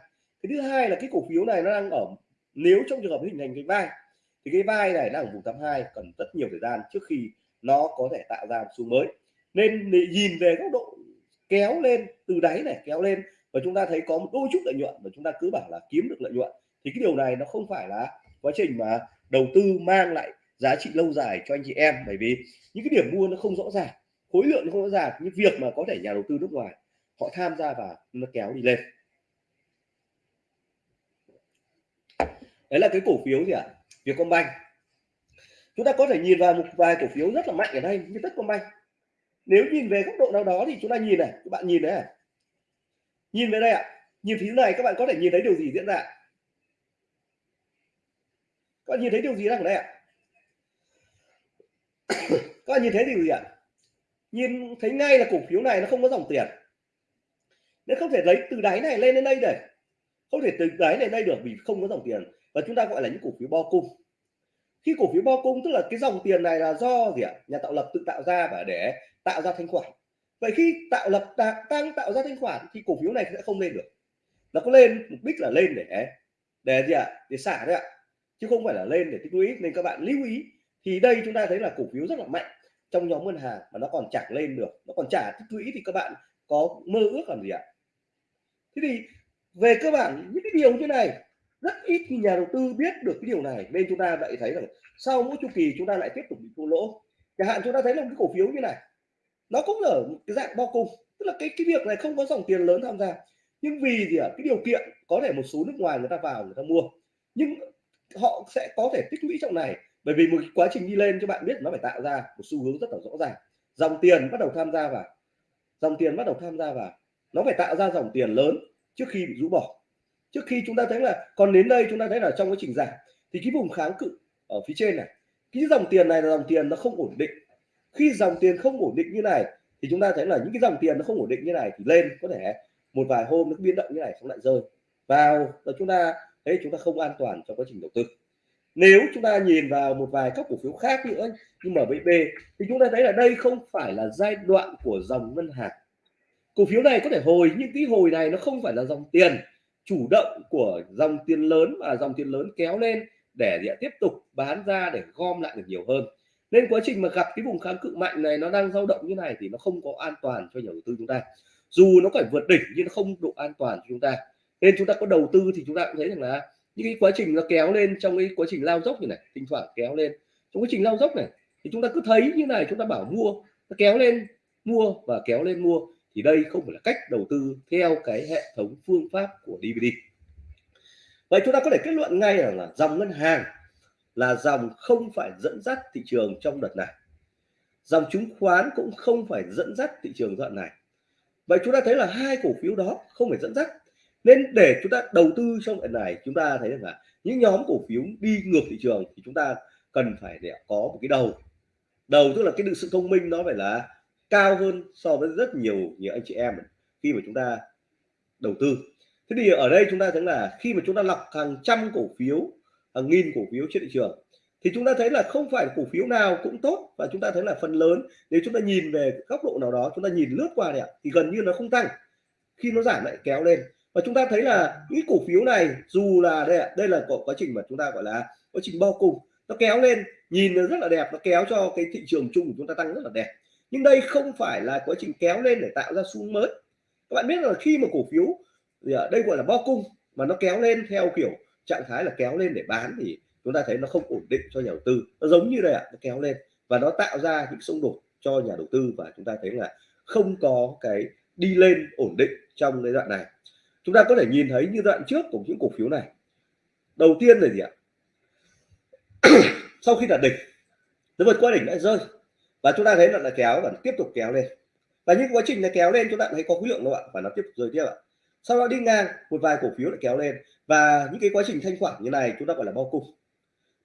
Cái thứ hai là cái cổ phiếu này nó đang ở, nếu trong trường hợp hình thành cái vai, thì cái vai này đang ở vùng 82 cần rất nhiều thời gian trước khi nó có thể tạo ra một xu mới. Nên nhìn về góc độ kéo lên, từ đáy này kéo lên, và chúng ta thấy có một đôi chút lợi nhuận, và chúng ta cứ bảo là kiếm được lợi nhuận, thì cái điều này nó không phải là quá trình mà đầu tư mang lại giá trị lâu dài cho anh chị em. Bởi vì những cái điểm mua nó không rõ ràng, khối lượng nó không rõ ràng. Những việc mà có thể nhà đầu tư nước ngoài, họ tham gia và nó kéo đi lên. Đấy là cái cổ phiếu gì ạ? À? Vietcombank. Chúng ta có thể nhìn vào một vài cổ phiếu rất là mạnh ở đây, như Techcombank nếu nhìn về góc độ nào đó thì chúng ta nhìn này, các bạn nhìn đấy à nhìn về đây ạ. À. nhìn phía này, các bạn có thể nhìn thấy điều gì diễn ra các bạn nhìn thấy điều gì đang ở đây ạ? Các bạn nhìn thấy điều gì ạ? Nhìn, thấy ngay là cổ phiếu này nó không có dòng tiền. Nên không thể lấy từ đáy này lên đến đây để không thể từ đáy này đây được vì không có dòng tiền. Và chúng ta gọi là những cổ phiếu bo cung. Khi cổ phiếu bo cung, tức là cái dòng tiền này là do gì ạ? Nhà tạo lập tự tạo ra và để tạo ra thanh khoản. Vậy khi tạo lập tăng tạo ra thanh khoản thì cổ phiếu này sẽ không lên được. Nó có lên, mục đích là lên để để gì ạ? Để xả đấy ạ chứ không phải là lên để tích lũy. Nên các bạn lưu ý thì đây chúng ta thấy là cổ phiếu rất là mạnh trong nhóm ngân hàng mà nó còn chẳng lên được nó còn trả tích lũy thì các bạn có mơ ước làm gì ạ? Thế thì về cơ bản những cái điều như này rất ít khi nhà đầu tư biết được cái điều này. Nên chúng ta lại thấy rằng sau mỗi chu kỳ chúng ta lại tiếp tục bị thua lỗ. Chẳng hạn chúng ta thấy là một cái cổ phiếu như này nó cũng ở một cái dạng bao cung. Tức là cái cái việc này không có dòng tiền lớn tham gia. Nhưng vì gì ạ? À, cái điều kiện có thể một số nước ngoài người ta vào người ta mua. Nhưng họ sẽ có thể tích lũy trong này. Bởi vì một quá trình đi lên cho bạn biết nó phải tạo ra một xu hướng rất là rõ ràng. Dòng tiền bắt đầu tham gia vào. Dòng tiền bắt đầu tham gia vào. Nó phải tạo ra dòng tiền lớn trước khi bị rũ bỏ. Trước khi chúng ta thấy là, còn đến đây chúng ta thấy là trong quá trình giảm, thì cái vùng kháng cự ở phía trên này, cái dòng tiền này là dòng tiền nó không ổn định. Khi dòng tiền không ổn định như này, thì chúng ta thấy là những cái dòng tiền nó không ổn định như này thì lên có thể một vài hôm nó biến động như này xong lại rơi. Vào rồi chúng ta thấy chúng ta không an toàn trong quá trình đầu tư. Nếu chúng ta nhìn vào một vài các cổ phiếu khác nữa, như MBB thì chúng ta thấy là đây không phải là giai đoạn của dòng ngân hàng. Cổ phiếu này có thể hồi, nhưng cái hồi này nó không phải là dòng tiền chủ động của dòng tiền lớn và dòng tiền lớn kéo lên để để tiếp tục bán ra để gom lại được nhiều hơn. Nên quá trình mà gặp cái vùng kháng cự mạnh này nó đang dao động như này thì nó không có an toàn cho nhà đầu tư chúng ta. Dù nó phải vượt đỉnh nhưng nó không độ an toàn cho chúng ta nên chúng ta có đầu tư thì chúng ta cũng thấy rằng là những cái quá trình nó kéo lên trong cái quá trình lao dốc như này thỉnh thoảng kéo lên. Trong quá trình lao dốc này thì chúng ta cứ thấy như này chúng ta bảo mua nó kéo lên mua và kéo lên mua. Thì đây không phải là cách đầu tư theo cái hệ thống phương pháp của DVD vậy chúng ta có thể kết luận ngay là, là dòng ngân hàng là dòng không phải dẫn dắt thị trường trong đợt này. Dòng chứng khoán cũng không phải dẫn dắt thị trường đoạn này. Vậy chúng ta thấy là hai cổ phiếu đó không phải dẫn dắt nên để chúng ta đầu tư trong đoạn này chúng ta thấy là những nhóm cổ phiếu đi ngược thị trường thì chúng ta cần phải để có một cái đầu đầu tức là cái sự thông minh nó phải là cao hơn so với rất nhiều nhiều anh chị em khi mà chúng ta đầu tư thế thì ở đây chúng ta thấy là khi mà chúng ta lọc hàng trăm cổ phiếu hàng nghìn cổ phiếu trên thị trường thì chúng ta thấy là không phải cổ phiếu nào cũng tốt và chúng ta thấy là phần lớn nếu chúng ta nhìn về góc độ nào đó chúng ta nhìn lướt qua này thì gần như nó không tăng khi nó giảm lại kéo lên và chúng ta thấy là những cổ phiếu này, dù là đây đây là quá trình mà chúng ta gọi là quá trình bao cùng, nó kéo lên, nhìn nó rất là đẹp, nó kéo cho cái thị trường chung của chúng ta tăng rất là đẹp. Nhưng đây không phải là quá trình kéo lên để tạo ra xu mới. Các bạn biết là khi mà cổ phiếu thì ở đây gọi là bo cung mà nó kéo lên theo kiểu trạng thái là kéo lên để bán thì chúng ta thấy nó không ổn định cho nhà đầu tư. Nó giống như đây ạ, nó kéo lên và nó tạo ra những xung đột cho nhà đầu tư và chúng ta thấy là không có cái đi lên ổn định trong cái đoạn này chúng ta có thể nhìn thấy như đoạn trước của những cổ phiếu này. Đầu tiên là gì ạ? Sau khi đạt đỉnh nó vượt qua đỉnh lại rơi. Và chúng ta thấy là, là kéo và tiếp tục kéo lên. Và những quá trình nó kéo lên chúng ta thấy có khối lượng đâu bạn và nó tiếp tục rơi tiếp ạ. Sau đó đi ngang một vài cổ phiếu lại kéo lên. Và những cái quá trình thanh khoản như này chúng ta gọi là bao cung.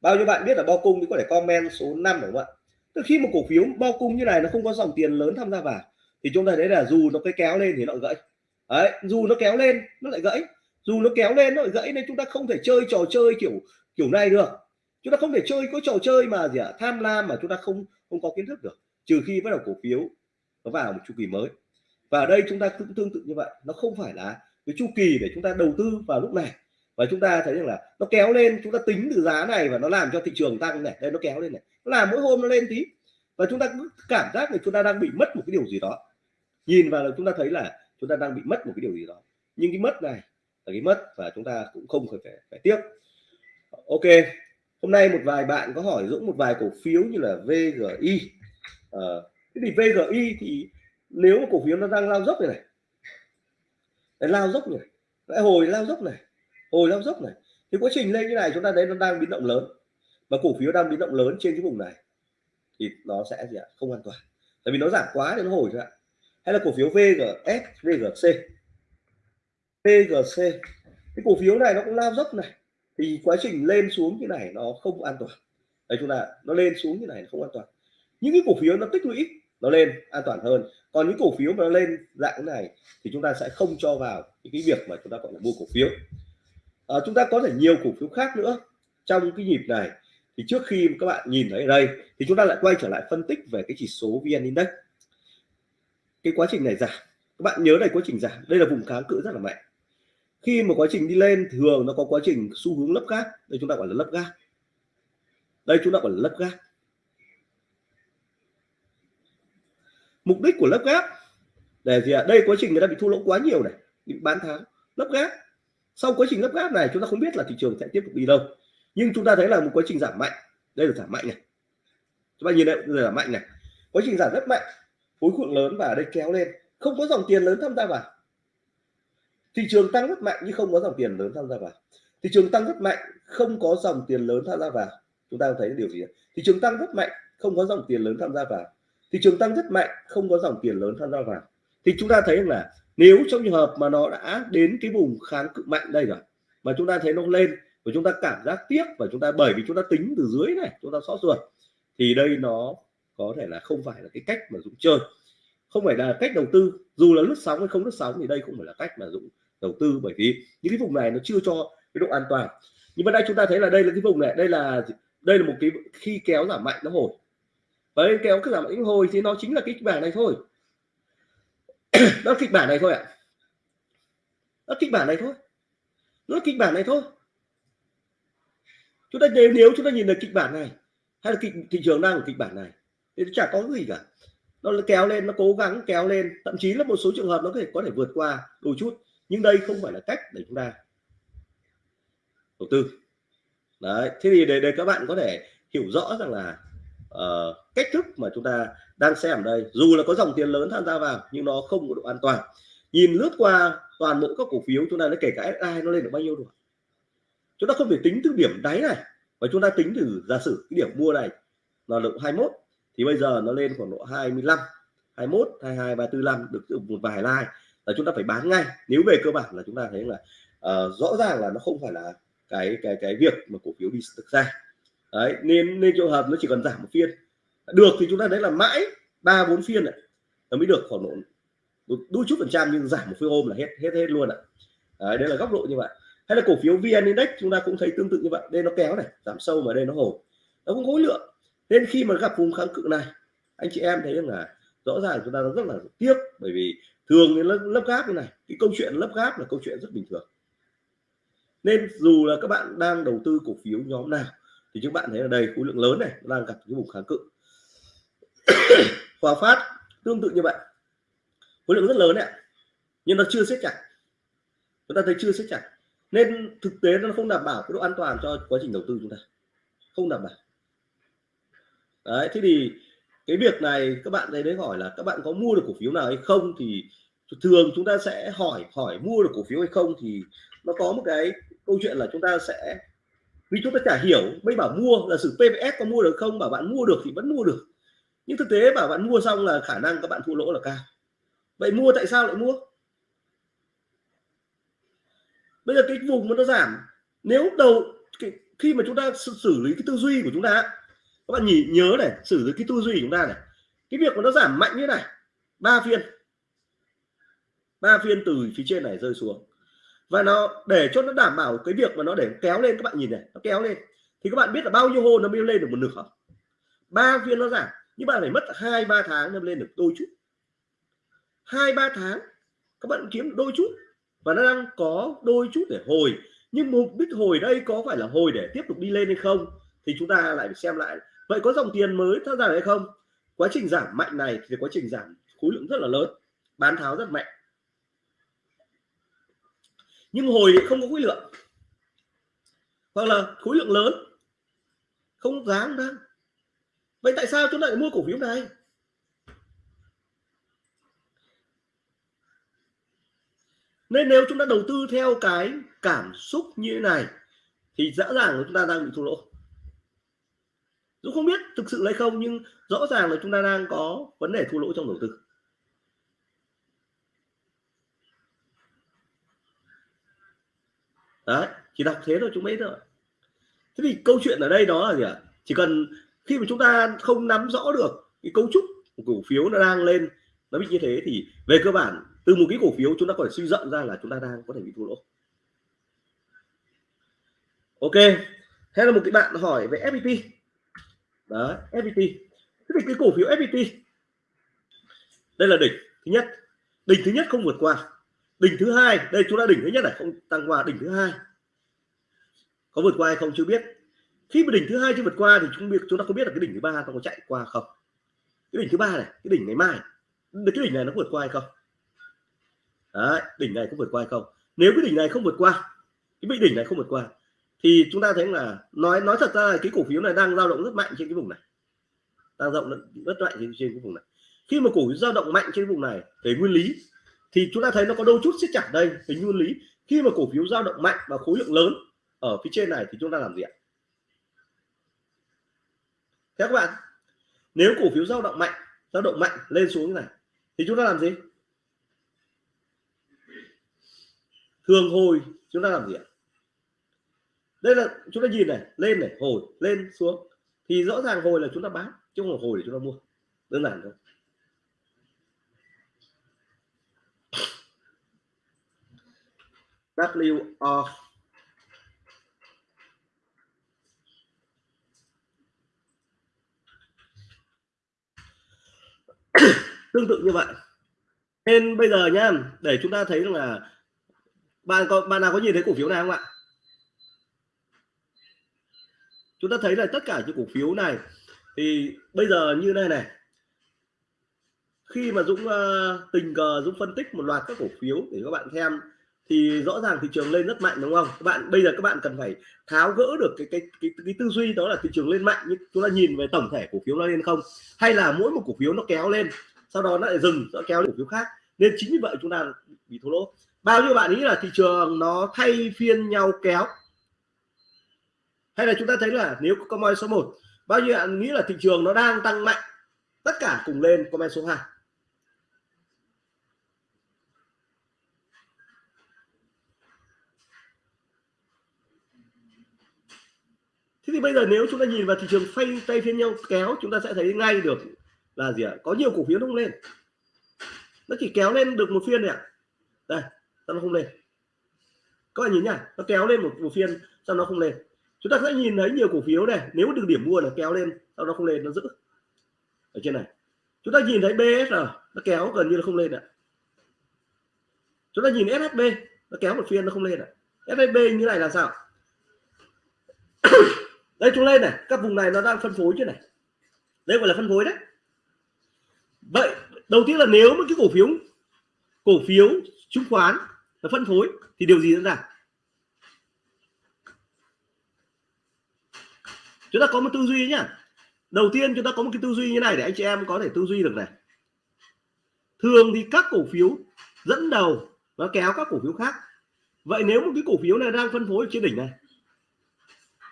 Bao nhiêu bạn biết là bao cung thì có thể comment số 5 đúng không ạ? Tức khi một cổ phiếu bao cung như này nó không có dòng tiền lớn tham gia vào thì chúng ta thấy là dù nó cái kéo lên thì nó gãy đấy dù nó kéo lên nó lại gãy. Dù nó kéo lên nó lại gãy nên chúng ta không thể chơi trò chơi kiểu kiểu này được. Chúng ta không thể chơi có trò chơi mà gì ạ à, tham lam mà chúng ta không không có kiến thức được trừ khi bắt đầu cổ phiếu nó vào một chu kỳ mới. Và ở đây chúng ta cũng tương tự như vậy nó không phải là cái chu kỳ để chúng ta đầu tư vào lúc này. Và chúng ta thấy rằng là nó kéo lên chúng ta tính từ giá này và nó làm cho thị trường tăng này đây nó kéo lên này. Nó làm mỗi hôm nó lên tí. Và chúng ta cứ cảm giác là chúng ta đang bị mất một cái điều gì đó. Nhìn vào là chúng ta thấy là chúng ta đang bị mất một cái điều gì đó. Nhưng cái mất này là cái mất và chúng ta cũng không phải phải, phải tiếc. Ok hôm nay một vài bạn có hỏi Dũng một vài cổ phiếu như là VGI à, ờ, thế thì VGI thì nếu mà cổ phiếu nó đang lao dốc này này Đấy, lao dốc này lại hồi lao dốc này hồi lao dốc này thì quá trình lên như này chúng ta thấy nó đang biến động lớn. Và cổ phiếu đang biến động lớn trên cái vùng này thì nó sẽ gì ạ? Không an toàn. Tại vì nó giảm quá thì nó hồi ra hay là cổ phiếu VGS VGC VGC cái cổ phiếu này nó cũng lao dốc này. Thì quá trình lên xuống như này nó không an toàn. Đấy chúng ta nó lên xuống như này không an toàn. Những cái cổ phiếu nó tích lũy nó lên an toàn hơn. Còn những cổ phiếu mà nó lên dạng này thì chúng ta sẽ không cho vào những cái việc mà chúng ta gọi là mua cổ phiếu. À, chúng ta có thể nhiều cổ phiếu khác nữa. Trong cái nhịp này thì trước khi các bạn nhìn thấy ở đây thì chúng ta lại quay trở lại phân tích về cái chỉ số vn index cái quá trình này giảm các bạn nhớ đây quá trình giảm đây là vùng kháng cự rất là mạnh. Khi mà quá trình đi lên, thường nó có quá trình xu hướng lấp gác. Đây chúng ta gọi là lấp gác. Đây chúng ta gọi là lấp gác. Mục đích của lấp gác, để gì ạ? À? đây quá trình người ta bị thua lỗ quá nhiều này, bị bán tháo. Lấp gác. Sau quá trình lấp gác này, chúng ta không biết là thị trường sẽ tiếp tục đi đâu. Nhưng chúng ta thấy là một quá trình giảm mạnh. Đây là giảm mạnh này. Chúng ta nhìn đây là giảm mạnh này. Quá trình giảm rất mạnh khối lượng lớn và đây kéo lên. Không có dòng tiền lớn tham gia vào. Thị trường tăng rất mạnh nhưng không có dòng tiền lớn tham gia vào. Thị trường tăng rất mạnh, không có dòng tiền lớn tham gia vào. Chúng ta thấy điều gì thị trường tăng rất mạnh, không có dòng tiền lớn tham gia vào. Thị trường tăng rất mạnh, không có dòng tiền lớn tham gia vào. Thì chúng ta thấy là nếu trong trường hợp mà nó đã đến cái vùng kháng cự mạnh đây rồi, mà chúng ta thấy nó lên và chúng ta cảm giác tiếc và chúng ta, bởi vì chúng ta tính từ dưới này, chúng ta xót ruột, thì đây nó có thể là không phải là cái cách mà dũng chơi. Không phải là cách đầu tư dù là lướt sóng hay không lướt sóng thì đây không phải là cách mà dũng đầu tư bởi vì những cái vùng này nó chưa cho cái độ an toàn. Nhưng mà đây chúng ta thấy là đây là cái vùng này đây là đây là một cái khi kéo giảm mạnh nó hồi. Và đây kéo cứ giảm mạnh hồi thì nó chính là kịch bản này thôi. Nó kịch bản này thôi ạ. À. nó kịch bản này thôi. Nó kịch bản này thôi. Chúng ta nếu nếu chúng ta nhìn được kịch bản này hay là kịch, thị trường đang ở kịch bản này thì chả có gì cả. Nó kéo lên nó cố gắng kéo lên. Thậm chí là một số trường hợp nó có thể có thể vượt qua đôi chút. Nhưng đây không phải là cách để chúng ta đầu tư. Đấy thế thì để, để các bạn có thể hiểu rõ rằng là uh, cách thức mà chúng ta đang xem ở đây dù là có dòng tiền lớn tham gia vào nhưng nó không có độ an toàn. Nhìn lướt qua toàn bộ các cổ phiếu chúng ta nó kể cả ai nó lên được bao nhiêu rồi. Chúng ta không thể tính từ điểm đáy này và chúng ta tính từ giả sử cái điểm mua này là lượng 21 thì bây giờ nó lên khoảng độ 25 21 22 và 45 được một vài like là chúng ta phải bán ngay. Nếu về cơ bản là chúng ta thấy là uh, rõ ràng là nó không phải là cái cái cái việc mà cổ phiếu đi thực ra. Đấy nên nên trường hợp nó chỉ cần giảm một phiên. Được thì chúng ta đấy là mãi ba bốn phiên này nó mới được khoảng độ đôi chút phần trăm nhưng giảm một phiên hôm là hết hết hết luôn ạ. Đấy, đấy là góc độ như vậy. Hay là cổ phiếu vn index chúng ta cũng thấy tương tự như vậy. Đây nó kéo này giảm sâu mà đây nó hồi nó cũng khối lượng nên khi mà gặp vùng kháng cự này anh chị em thấy rằng là rõ ràng chúng ta rất là tiếc bởi vì thường cái lớp, lớp gáp như này cái câu chuyện lớp gáp là câu chuyện rất bình thường. Nên dù là các bạn đang đầu tư cổ phiếu nhóm nào thì các bạn thấy là đây khối lượng lớn này đang gặp cái vùng kháng cự. Hòa phát tương tự như vậy. Khối lượng rất lớn này nhưng nó chưa siết chặt. Chúng ta thấy chưa siết chặt. Nên thực tế nó không đảm bảo cái độ an toàn cho quá trình đầu tư chúng ta. Không đảm bảo đấy thế thì cái việc này các bạn thấy đấy hỏi là các bạn có mua được cổ phiếu nào hay không? Thì thường chúng ta sẽ hỏi hỏi mua được cổ phiếu hay không thì nó có một cái câu chuyện là chúng ta sẽ vì chúng ta chả hiểu mới bảo mua là sự PVS có mua được không? Bảo bạn mua được thì vẫn mua được. Nhưng thực tế bảo bạn mua xong là khả năng các bạn thua lỗ là cao. Vậy mua tại sao lại mua? Bây giờ cái vùng mà nó giảm nếu đầu cái, khi mà chúng ta xử lý cái tư duy của chúng ta các bạn nhìn, nhớ này xử lý cái tư duy chúng ta này. Cái việc mà nó giảm mạnh như này, ba phiên. Ba phiên từ phía trên này rơi xuống. Và nó để cho nó đảm bảo cái việc mà nó để kéo lên, các bạn nhìn này, nó kéo lên. Thì các bạn biết là bao nhiêu hôm nó mới lên được một nửa? Ba phiên nó giảm, nhưng bạn phải mất hai, ba tháng nó lên được đôi chút. Hai, ba tháng, các bạn kiếm đôi chút. Và nó đang có đôi chút để hồi. Nhưng mục đích hồi đây có phải là hồi để tiếp tục đi lên hay không? Thì chúng ta lại phải xem lại vậy có dòng tiền mới tham gia hay không? Quá trình giảm mạnh này thì quá trình giảm khối lượng rất là lớn, bán tháo rất mạnh. Nhưng hồi không có khối lượng. Hoặc là khối lượng lớn, không dám ra vậy tại sao chúng ta lại mua cổ phiếu này? Nên nếu chúng ta đầu tư theo cái cảm xúc như thế này, thì rõ ràng chúng ta đang bị thua lỗ. Dũng không biết thực sự hay không, nhưng rõ ràng là chúng ta đang có vấn đề thua lỗ trong đầu tư. Đấy, chỉ đọc thế thôi, chúng mấy thôi thế thì câu chuyện ở đây đó là gì ạ? Chỉ cần khi mà chúng ta không nắm rõ được cái cấu trúc của cổ phiếu nó đang lên, nó bị như thế thì về cơ bản, từ một cái cổ phiếu chúng ta có thể suy rộng ra là chúng ta đang có thể bị thua lỗ. Ok, thế là một cái bạn hỏi về FPT đó FPT thế thì cái cổ phiếu FPT đây là đỉnh thứ nhất. Đỉnh thứ nhất không vượt qua. Đỉnh thứ hai đây chúng ta đỉnh thứ nhất này không tăng qua đỉnh thứ hai. Có vượt qua hay không chưa biết. Khi mà đỉnh thứ hai chưa vượt qua thì chúng biết chúng ta không biết là cái đỉnh thứ ba nó có chạy qua không? Cái đỉnh thứ ba này cái đỉnh ngày mai cái đỉnh này nó vượt qua hay không? Đấy, đỉnh này có vượt qua hay không? Nếu cái đỉnh này không vượt qua cái bị đỉnh này không vượt qua thì chúng ta thấy là nói nói thật ra là cái cổ phiếu này đang dao động rất mạnh trên cái vùng này. Đang dao động rất mạnh trên, trên cái vùng này. Khi mà cổ phiếu dao động mạnh trên vùng này về nguyên lý thì chúng ta thấy nó có đôi chút siết chặt đây về nguyên lý. Khi mà cổ phiếu dao động mạnh và khối lượng lớn ở phía trên này thì chúng ta làm gì ạ? Các bạn nếu cổ phiếu dao động mạnh dao động mạnh lên xuống như này thì chúng ta làm gì? Thường hồi chúng ta làm gì ạ? Đây là, chúng ta nhìn này, lên này, hồi, lên, xuống. Thì rõ ràng hồi là chúng ta bán, chứ không hồi để chúng ta mua. Đơn giản thôi. W tương tự như vậy. Nên bây giờ nhá, để chúng ta thấy rằng là bạn có, bạn nào có nhìn thấy cổ phiếu này không ạ? Chúng ta thấy là tất cả những cổ phiếu này thì bây giờ như này này. Khi mà Dũng uh, tình cờ Dũng phân tích một loạt các cổ phiếu để các bạn xem thì rõ ràng thị trường lên rất mạnh đúng không? Các bạn bây giờ các bạn cần phải tháo gỡ được cái cái cái, cái tư duy đó là thị trường lên mạnh nhưng chúng ta nhìn về tổng thể cổ phiếu nó lên không? Hay là mỗi một cổ phiếu nó kéo lên sau đó nó lại dừng nó kéo lên cổ phiếu khác? Nên chính vì vậy chúng ta bị thua lỗ. Bao nhiêu bạn nghĩ là thị trường nó thay phiên nhau kéo? Hay là chúng ta thấy là nếu comment số 1 bao nhiêu bạn nghĩ là thị trường nó đang tăng mạnh tất cả cùng lên comment số 2 Thế thì bây giờ nếu chúng ta nhìn vào thị trường phanh tay phiên nhau kéo chúng ta sẽ thấy ngay được là gì ạ? Có nhiều cổ phiếu nó không lên. Nó chỉ kéo lên được một phiên này ạ. Đây, sao nó không lên? Các bạn nhìn nhá, nó kéo lên một, một phiên sao nó không lên? Chúng ta sẽ nhìn thấy nhiều cổ phiếu này, nếu được điểm mua là kéo lên, sau nó không lên nó giữ. Ở trên này. Chúng ta nhìn thấy BSR nó kéo gần như là không lên ạ. Chúng ta nhìn SHB nó kéo một phiên nó không lên ạ. SHB như này là sao? đây chúng lên này các vùng này nó đang phân phối chứ này đây gọi là phân phối đấy vậy đầu tiên là nếu một cái cổ phiếu cổ phiếu chứng khoán là phân phối thì điều gì diễn ra chúng ta có một tư duy nhá. Đầu tiên chúng ta có một cái tư duy như này để anh chị em có thể tư duy được này. Thường thì các cổ phiếu dẫn đầu nó kéo các cổ phiếu khác. Vậy nếu một cái cổ phiếu này đang phân phối trên đỉnh này,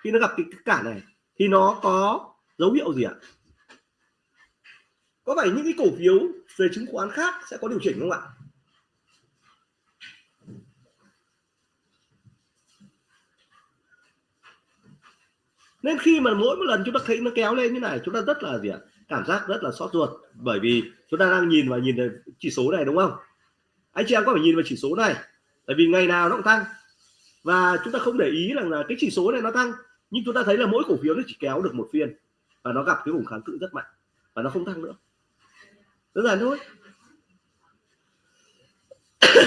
khi nó gặp cái cản này, thì nó có dấu hiệu gì ạ? Có phải những cái cổ phiếu về chứng khoán khác sẽ có điều chỉnh không ạ? Nên khi mà mỗi một lần chúng ta thấy nó kéo lên như này chúng ta rất là gì ạ? Cảm giác rất là xót ruột. Bởi vì chúng ta đang nhìn và nhìn thấy chỉ số này đúng không? Anh chị em có phải nhìn vào chỉ số này? Tại vì ngày nào nó cũng tăng. Và chúng ta không để ý rằng là cái chỉ số này nó tăng. Nhưng chúng ta thấy là mỗi cổ phiếu nó chỉ kéo được một phiên. Và nó gặp cái vùng kháng cự rất mạnh. Và nó không tăng nữa. Đơn giản thôi.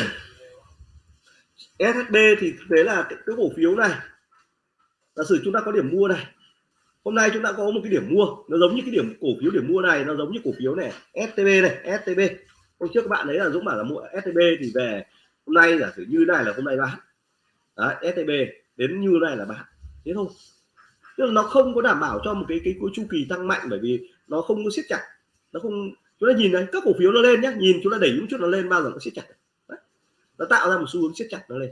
SHB thì thực tế là cái, cái cổ phiếu này giả sử chúng ta có điểm mua này hôm nay chúng ta có một cái điểm mua nó giống như cái điểm cổ phiếu điểm mua này nó giống như cổ phiếu này STB này STB hôm trước các bạn thấy là Dũng bảo là mua STB thì về hôm nay giả sử như này là hôm nay bán. Đấy, STB đến như này là bán. Thế thôi. Tức là nó không có đảm bảo cho một cái cái, cái chu kỳ tăng mạnh bởi vì nó không có siết chặt. Nó không chúng ta nhìn này các cổ phiếu nó lên nhé nhìn chúng ta đẩy những chút nó lên bao giờ nó siết chặt. Đấy. nó tạo ra một xu hướng siết chặt nó lên.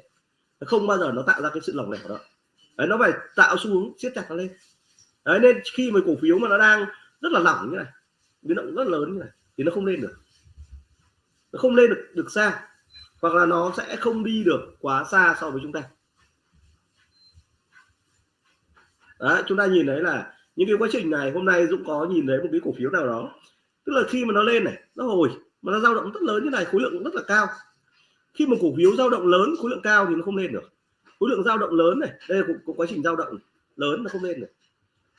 Nó không bao giờ nó tạo ra cái sự lỏng lẻo đó. Đấy, nó phải tạo xu hướng siết chặt nó lên. Đấy, nên khi mà cổ phiếu mà nó đang rất là lỏng như này biến động rất lớn như này thì nó không lên được. Nó không lên được được xa hoặc là nó sẽ không đi được quá xa so với chúng ta. Đấy, chúng ta nhìn thấy là những cái quá trình này hôm nay Dũng có nhìn thấy một cái cổ phiếu nào đó. Tức là khi mà nó lên này nó hồi mà nó dao động rất lớn như này khối lượng rất là cao. Khi mà cổ phiếu dao động lớn khối lượng cao thì nó không lên được khối lượng dao động lớn này, đây là cũng quá trình dao động lớn nó không lên này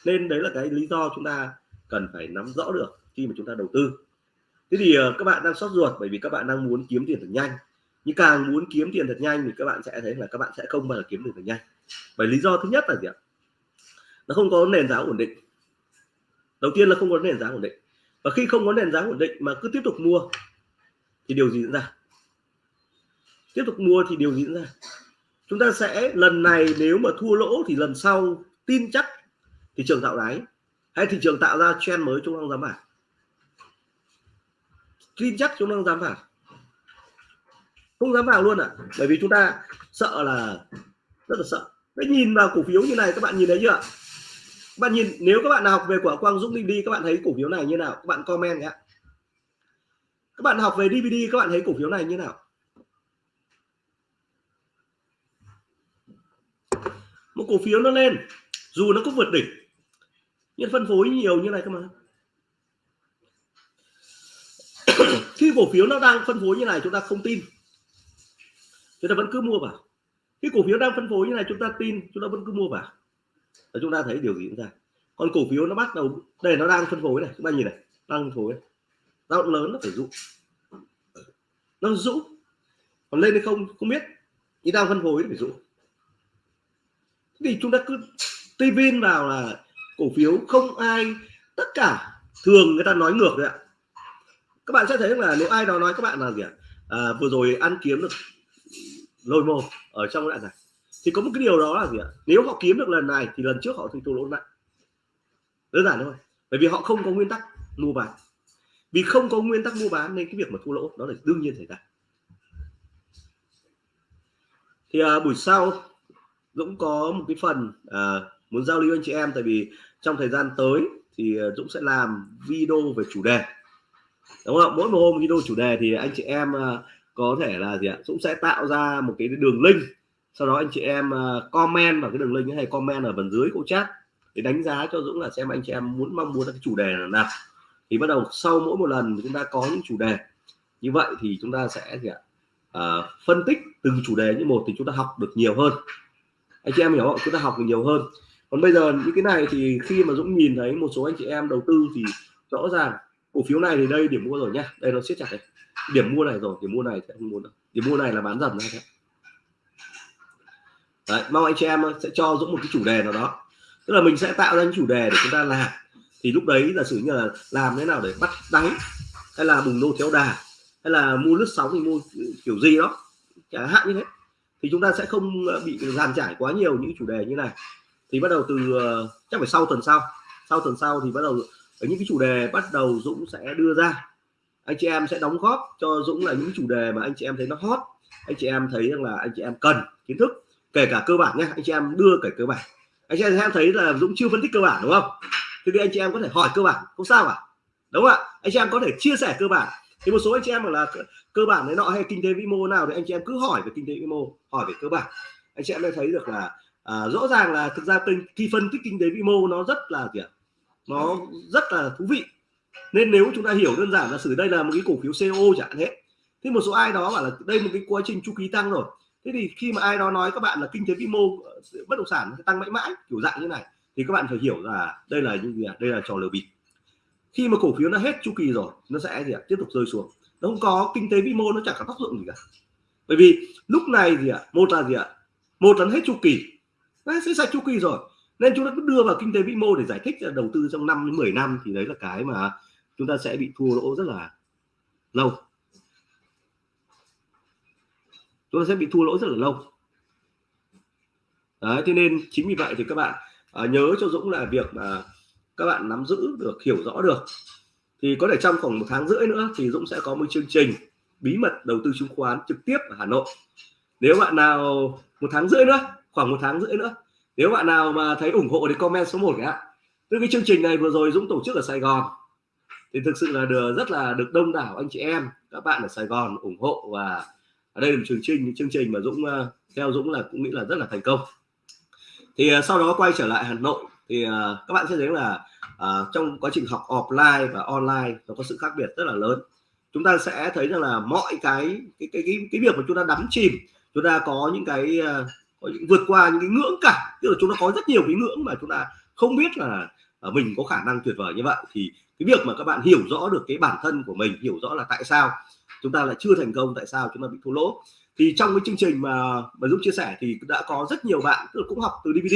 nên đấy là cái lý do chúng ta cần phải nắm rõ được khi mà chúng ta đầu tư. Thế thì ờ, các bạn đang sót ruột bởi vì các bạn đang muốn kiếm tiền thật nhanh. Nhưng càng muốn kiếm tiền thật nhanh thì các bạn sẽ thấy là các bạn sẽ không bao giờ kiếm được thật nhanh. Bởi lý do thứ nhất là gì ạ? Nó không có nền giá ổn định. Đầu tiên là không có nền giá ổn định. Và khi không có nền giá ổn định mà cứ tiếp tục mua, thì điều gì diễn ra? Tiếp tục mua thì điều gì diễn ra? Chúng ta sẽ, lần này nếu mà thua lỗ thì lần sau tin chắc thị trường tạo đáy hay thị trường tạo ra trend mới chúng đang dám vào tin chắc chúng đang dám vào không dám vào luôn à bởi vì chúng ta sợ là, rất là sợ. Đấy nhìn vào cổ phiếu như này, các bạn nhìn thấy chưa các bạn nhìn, nếu các bạn nào học về quả quang dũng DVD các bạn thấy cổ phiếu này như nào? Các bạn comment nhé. Các bạn học về DVD các bạn thấy cổ phiếu này như nào? Một cổ phiếu nó lên, dù nó có vượt đỉnh, nhưng phân phối nhiều như này cơ mà. Khi cổ phiếu nó đang phân phối như này, chúng ta không tin. Chúng ta vẫn cứ mua vào. Khi cổ phiếu đang phân phối như này, chúng ta tin, chúng ta vẫn cứ mua vào. Và chúng ta thấy điều gì chúng ta còn cổ phiếu nó bắt đầu, đây, nó đang phân phối này. Chúng ta nhìn này, đang phân phối. Dao động lớn nó phải dụ. Nó dụ. Còn lên hay không không biết. Nhưng đang phân phối nó phải dụ thì chúng ta cứ tin vào là cổ phiếu không ai tất cả thường người ta nói ngược đấy ạ. Các bạn sẽ thấy là nếu ai đó nói các bạn là gì ạ? À, vừa rồi ăn kiếm được lôi mô ở trong đoạn này thì có một cái điều đó là gì ạ? Nếu họ kiếm được lần này thì lần trước họ thì thua lỗ nặng đơn giản thôi bởi vì họ không có nguyên tắc mua bán. Vì không có nguyên tắc mua bán nên cái việc mà thua lỗ đó là đương nhiên xảy ra. Thì à, buổi sau Dũng có một cái phần à, muốn giao lưu anh chị em tại vì trong thời gian tới thì ờ, Dũng sẽ làm video về chủ đề. Đúng không? Mỗi một hôm video chủ đề thì anh chị em ờ, có thể là gì ạ? Dũng sẽ tạo ra một cái đường link sau đó anh chị em comment vào cái đường link hay comment ở phần dưới câu chat để đánh giá cho Dũng là xem anh chị em muốn mong muốn cái chủ đề là nào. Thì bắt đầu sau mỗi một lần chúng ta có những chủ đề. Như vậy thì chúng ta sẽ gì ạ? À, phân tích từng chủ đề như một thì chúng ta học được nhiều hơn anh chị em hiểu không? Chúng ta học được nhiều hơn. Còn bây giờ những cái này thì khi mà Dũng nhìn thấy một số anh chị em đầu tư thì rõ ràng cổ phiếu này thì đây điểm mua rồi nhá. Đây nó siết chặt này. Điểm mua này rồi điểm mua này sẽ không mua đâu điểm mua này là bán dần ra Đấy, mong anh chị em sẽ cho Dũng một cái chủ đề nào đó. Tức là mình sẽ tạo ra những chủ đề để chúng ta làm. Thì lúc đấy là sử như là làm thế nào để bắt đáy hay là bùng nô theo đà hay là mua lướt sóng thì mua kiểu gì đó. Chẳng hạn như thế thì chúng ta sẽ không ờ, bị dàn trải quá nhiều những chủ đề như này. Thì bắt đầu từ ờ, chắc phải sau tuần sau. Sau tuần sau thì bắt đầu ở những cái chủ đề bắt đầu Dũng sẽ đưa ra. Anh chị em sẽ đóng góp cho Dũng là những chủ đề mà anh chị em thấy nó hot. Anh chị em thấy rằng là anh chị em cần kiến thức, kể cả cơ bản nhé anh chị em đưa cả cơ bản. Anh chị em thấy là Dũng chưa phân tích cơ bản, đúng không? Thì anh chị em có thể hỏi cơ bản, không sao cả đúng không ạ? Anh chị em có thể chia sẻ cơ bản thì một số anh chị em bảo là cơ bản đấy nọ hay kinh tế vĩ mô nào thì anh chị em cứ hỏi về kinh tế vĩ mô hỏi về cơ bản. Anh chị em mới thấy được là à, rõ ràng là thực ra khi phân tích kinh tế vĩ mô nó rất là gì ạ nó rất là thú vị. Nên nếu chúng ta hiểu đơn giản là xử đây là một cái cổ phiếu CO chẳng hạn thế một số ai đó bảo là đây một cái quá trình chu kỳ tăng rồi. Thế thì khi mà ai đó nói các bạn là kinh tế vĩ mô ờ, bất động sản tăng mãi mãi kiểu dạng như này thì các bạn phải hiểu là đây là những gì đây là trò lừa bịp khi mà cổ phiếu nó hết chu kỳ rồi nó sẽ gì ạ? Tiếp tục rơi xuống. Nó không có kinh tế vĩ mô nó chẳng có tác dụng gì cả. Bởi vì lúc này gì ạ một là gì ạ? Một là hết chu kỳ. Nó sẽ sạch chu kỳ rồi. Nên chúng ta cứ đưa vào kinh tế vĩ mô để giải thích là đầu tư trong 5 đến 10 năm thì đấy là cái mà chúng ta sẽ bị thua lỗ rất là lâu. Chúng ta sẽ bị thua lỗ rất là lâu. Đấy thế nên chính vì vậy thì các bạn à, nhớ cho Dũng là việc mà các bạn nắm giữ được hiểu rõ được. Thì có thể trong khoảng một tháng rưỡi nữa thì Dũng sẽ có một chương trình bí mật đầu tư chứng khoán trực tiếp ở Hà Nội. Nếu bạn nào một tháng rưỡi nữa, khoảng một tháng rưỡi nữa, nếu bạn nào mà thấy ủng hộ thì comment số 1 ạ từ cái chương trình này vừa rồi Dũng tổ chức ở Sài Gòn. Thì thực sự là được, rất là được đông đảo anh chị em, các bạn ở Sài Gòn ủng hộ và ở đây là một chương trình chương trình mà Dũng ờ, theo Dũng là cũng nghĩ là rất là thành công. Thì ờ, sau đó quay trở lại Hà Nội thì uh, các bạn sẽ thấy là uh, trong quá trình học offline và online nó có sự khác biệt rất là lớn. Chúng ta sẽ thấy rằng là mọi cái cái cái cái, cái việc mà chúng ta đắm chìm chúng ta có những cái uh, có những, vượt qua những cái ngưỡng cả tức là chúng ta có rất nhiều cái ngưỡng mà chúng ta không biết là uh, mình có khả năng tuyệt vời như vậy. Thì cái việc mà các bạn hiểu rõ được cái bản thân của mình hiểu rõ là tại sao chúng ta lại chưa thành công tại sao chúng ta bị thua lỗ. Thì trong cái chương trình mà mà Dũng chia sẻ thì đã có rất nhiều bạn tức là cũng học từ DVD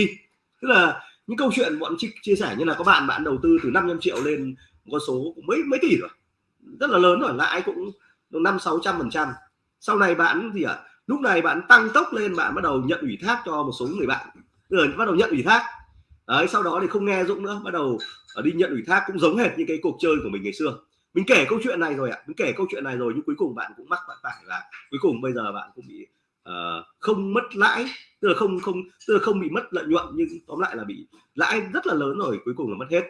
tức là những câu chuyện bọn chia, chia sẻ như là có bạn bạn đầu tư từ 500 triệu lên con số cũng mấy mấy tỷ rồi. Rất là lớn rồi lãi cũng năm sáu trăm phần trăm. Sau này bạn gì ạ? À? lúc này bạn tăng tốc lên bạn bắt đầu nhận ủy thác cho một số người bạn. Rồi bắt đầu nhận ủy thác. Đấy sau đó thì không nghe Dũng nữa bắt đầu ờ, đi nhận ủy thác cũng giống hệt như cái cuộc chơi của mình ngày xưa. Mình kể câu chuyện này rồi ạ à. mình kể câu chuyện này rồi nhưng cuối cùng bạn cũng mắc bạn phải là cuối cùng bây giờ bạn cũng bị uh, không mất lãi tức là không không tức là không bị mất lợi nhuận nhưng tóm lại là bị lãi rất là lớn rồi cuối cùng là mất hết.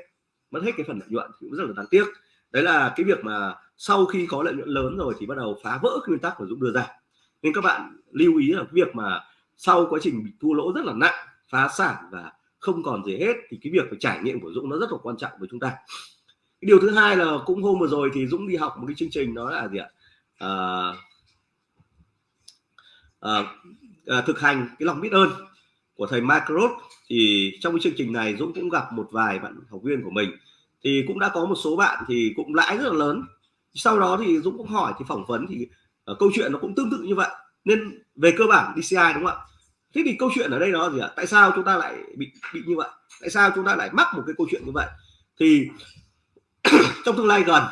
Mất hết cái phần lợi nhuận cũng rất là đáng tiếc. Đấy là cái việc mà sau khi có lợi nhuận lớn rồi thì bắt đầu phá vỡ cái nguyên tắc của Dũng đưa ra. Nên các bạn lưu ý là cái việc mà sau quá trình bị thua lỗ rất là nặng phá sản và không còn gì hết thì cái việc phải trải nghiệm của Dũng nó rất là quan trọng với chúng ta. Cái điều thứ hai là cũng hôm vừa rồi thì Dũng đi học một cái chương trình đó là gì ạ? À, à, à, thực hành cái lòng biết ơn của thầy Macrot thì trong cái chương trình này Dũng cũng gặp một vài bạn học viên của mình. Thì cũng đã có một số bạn thì cũng lãi rất là lớn. Sau đó thì Dũng cũng hỏi thì phỏng vấn thì uh, câu chuyện nó cũng tương tự như vậy. Nên về cơ bản DCI đúng không ạ? Thế thì câu chuyện ở đây đó gì ạ? Tại sao chúng ta lại bị bị như vậy? Tại sao chúng ta lại mắc một cái câu chuyện như vậy? Thì trong tương lai gần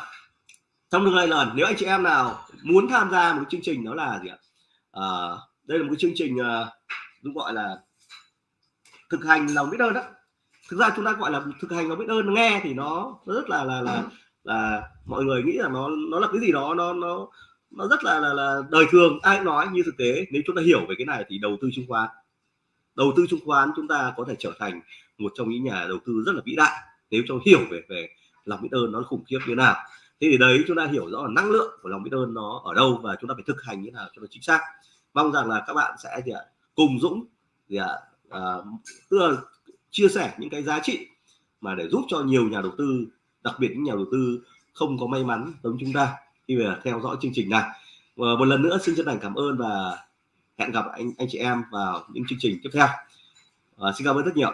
trong tương lai gần nếu anh chị em nào muốn tham gia một chương trình đó là gì ạ? Uh, đây là một cái chương trình uh, gọi là thực hành lòng biết ơn đó. Thực ra chúng ta gọi là thực hành lòng biết ơn nghe thì nó, nó rất là là là là mọi người nghĩ là nó nó là cái gì đó nó nó nó rất là là, là đời thường. Ai nói như thực tế nếu chúng ta hiểu về cái này thì đầu tư chứng khoán. Đầu tư chứng khoán chúng ta có thể trở thành một trong những nhà đầu tư rất là vĩ đại nếu cho hiểu về về lòng biết ơn nó khủng khiếp như thế nào. Thế thì đấy chúng ta hiểu rõ là năng lượng của lòng biết ơn nó ở đâu và chúng ta phải thực hành như thế nào cho nó chính xác mong rằng là các bạn sẽ gì ạ cùng Dũng gì ạ à, tức là chia sẻ những cái giá trị mà để giúp cho nhiều nhà đầu tư đặc biệt những nhà đầu tư không có may mắn giống chúng ta khi mà theo dõi chương trình này. Và một lần nữa xin chân thành cảm ơn và hẹn gặp anh anh chị em vào những chương trình tiếp theo. À, xin cảm ơn rất nhiều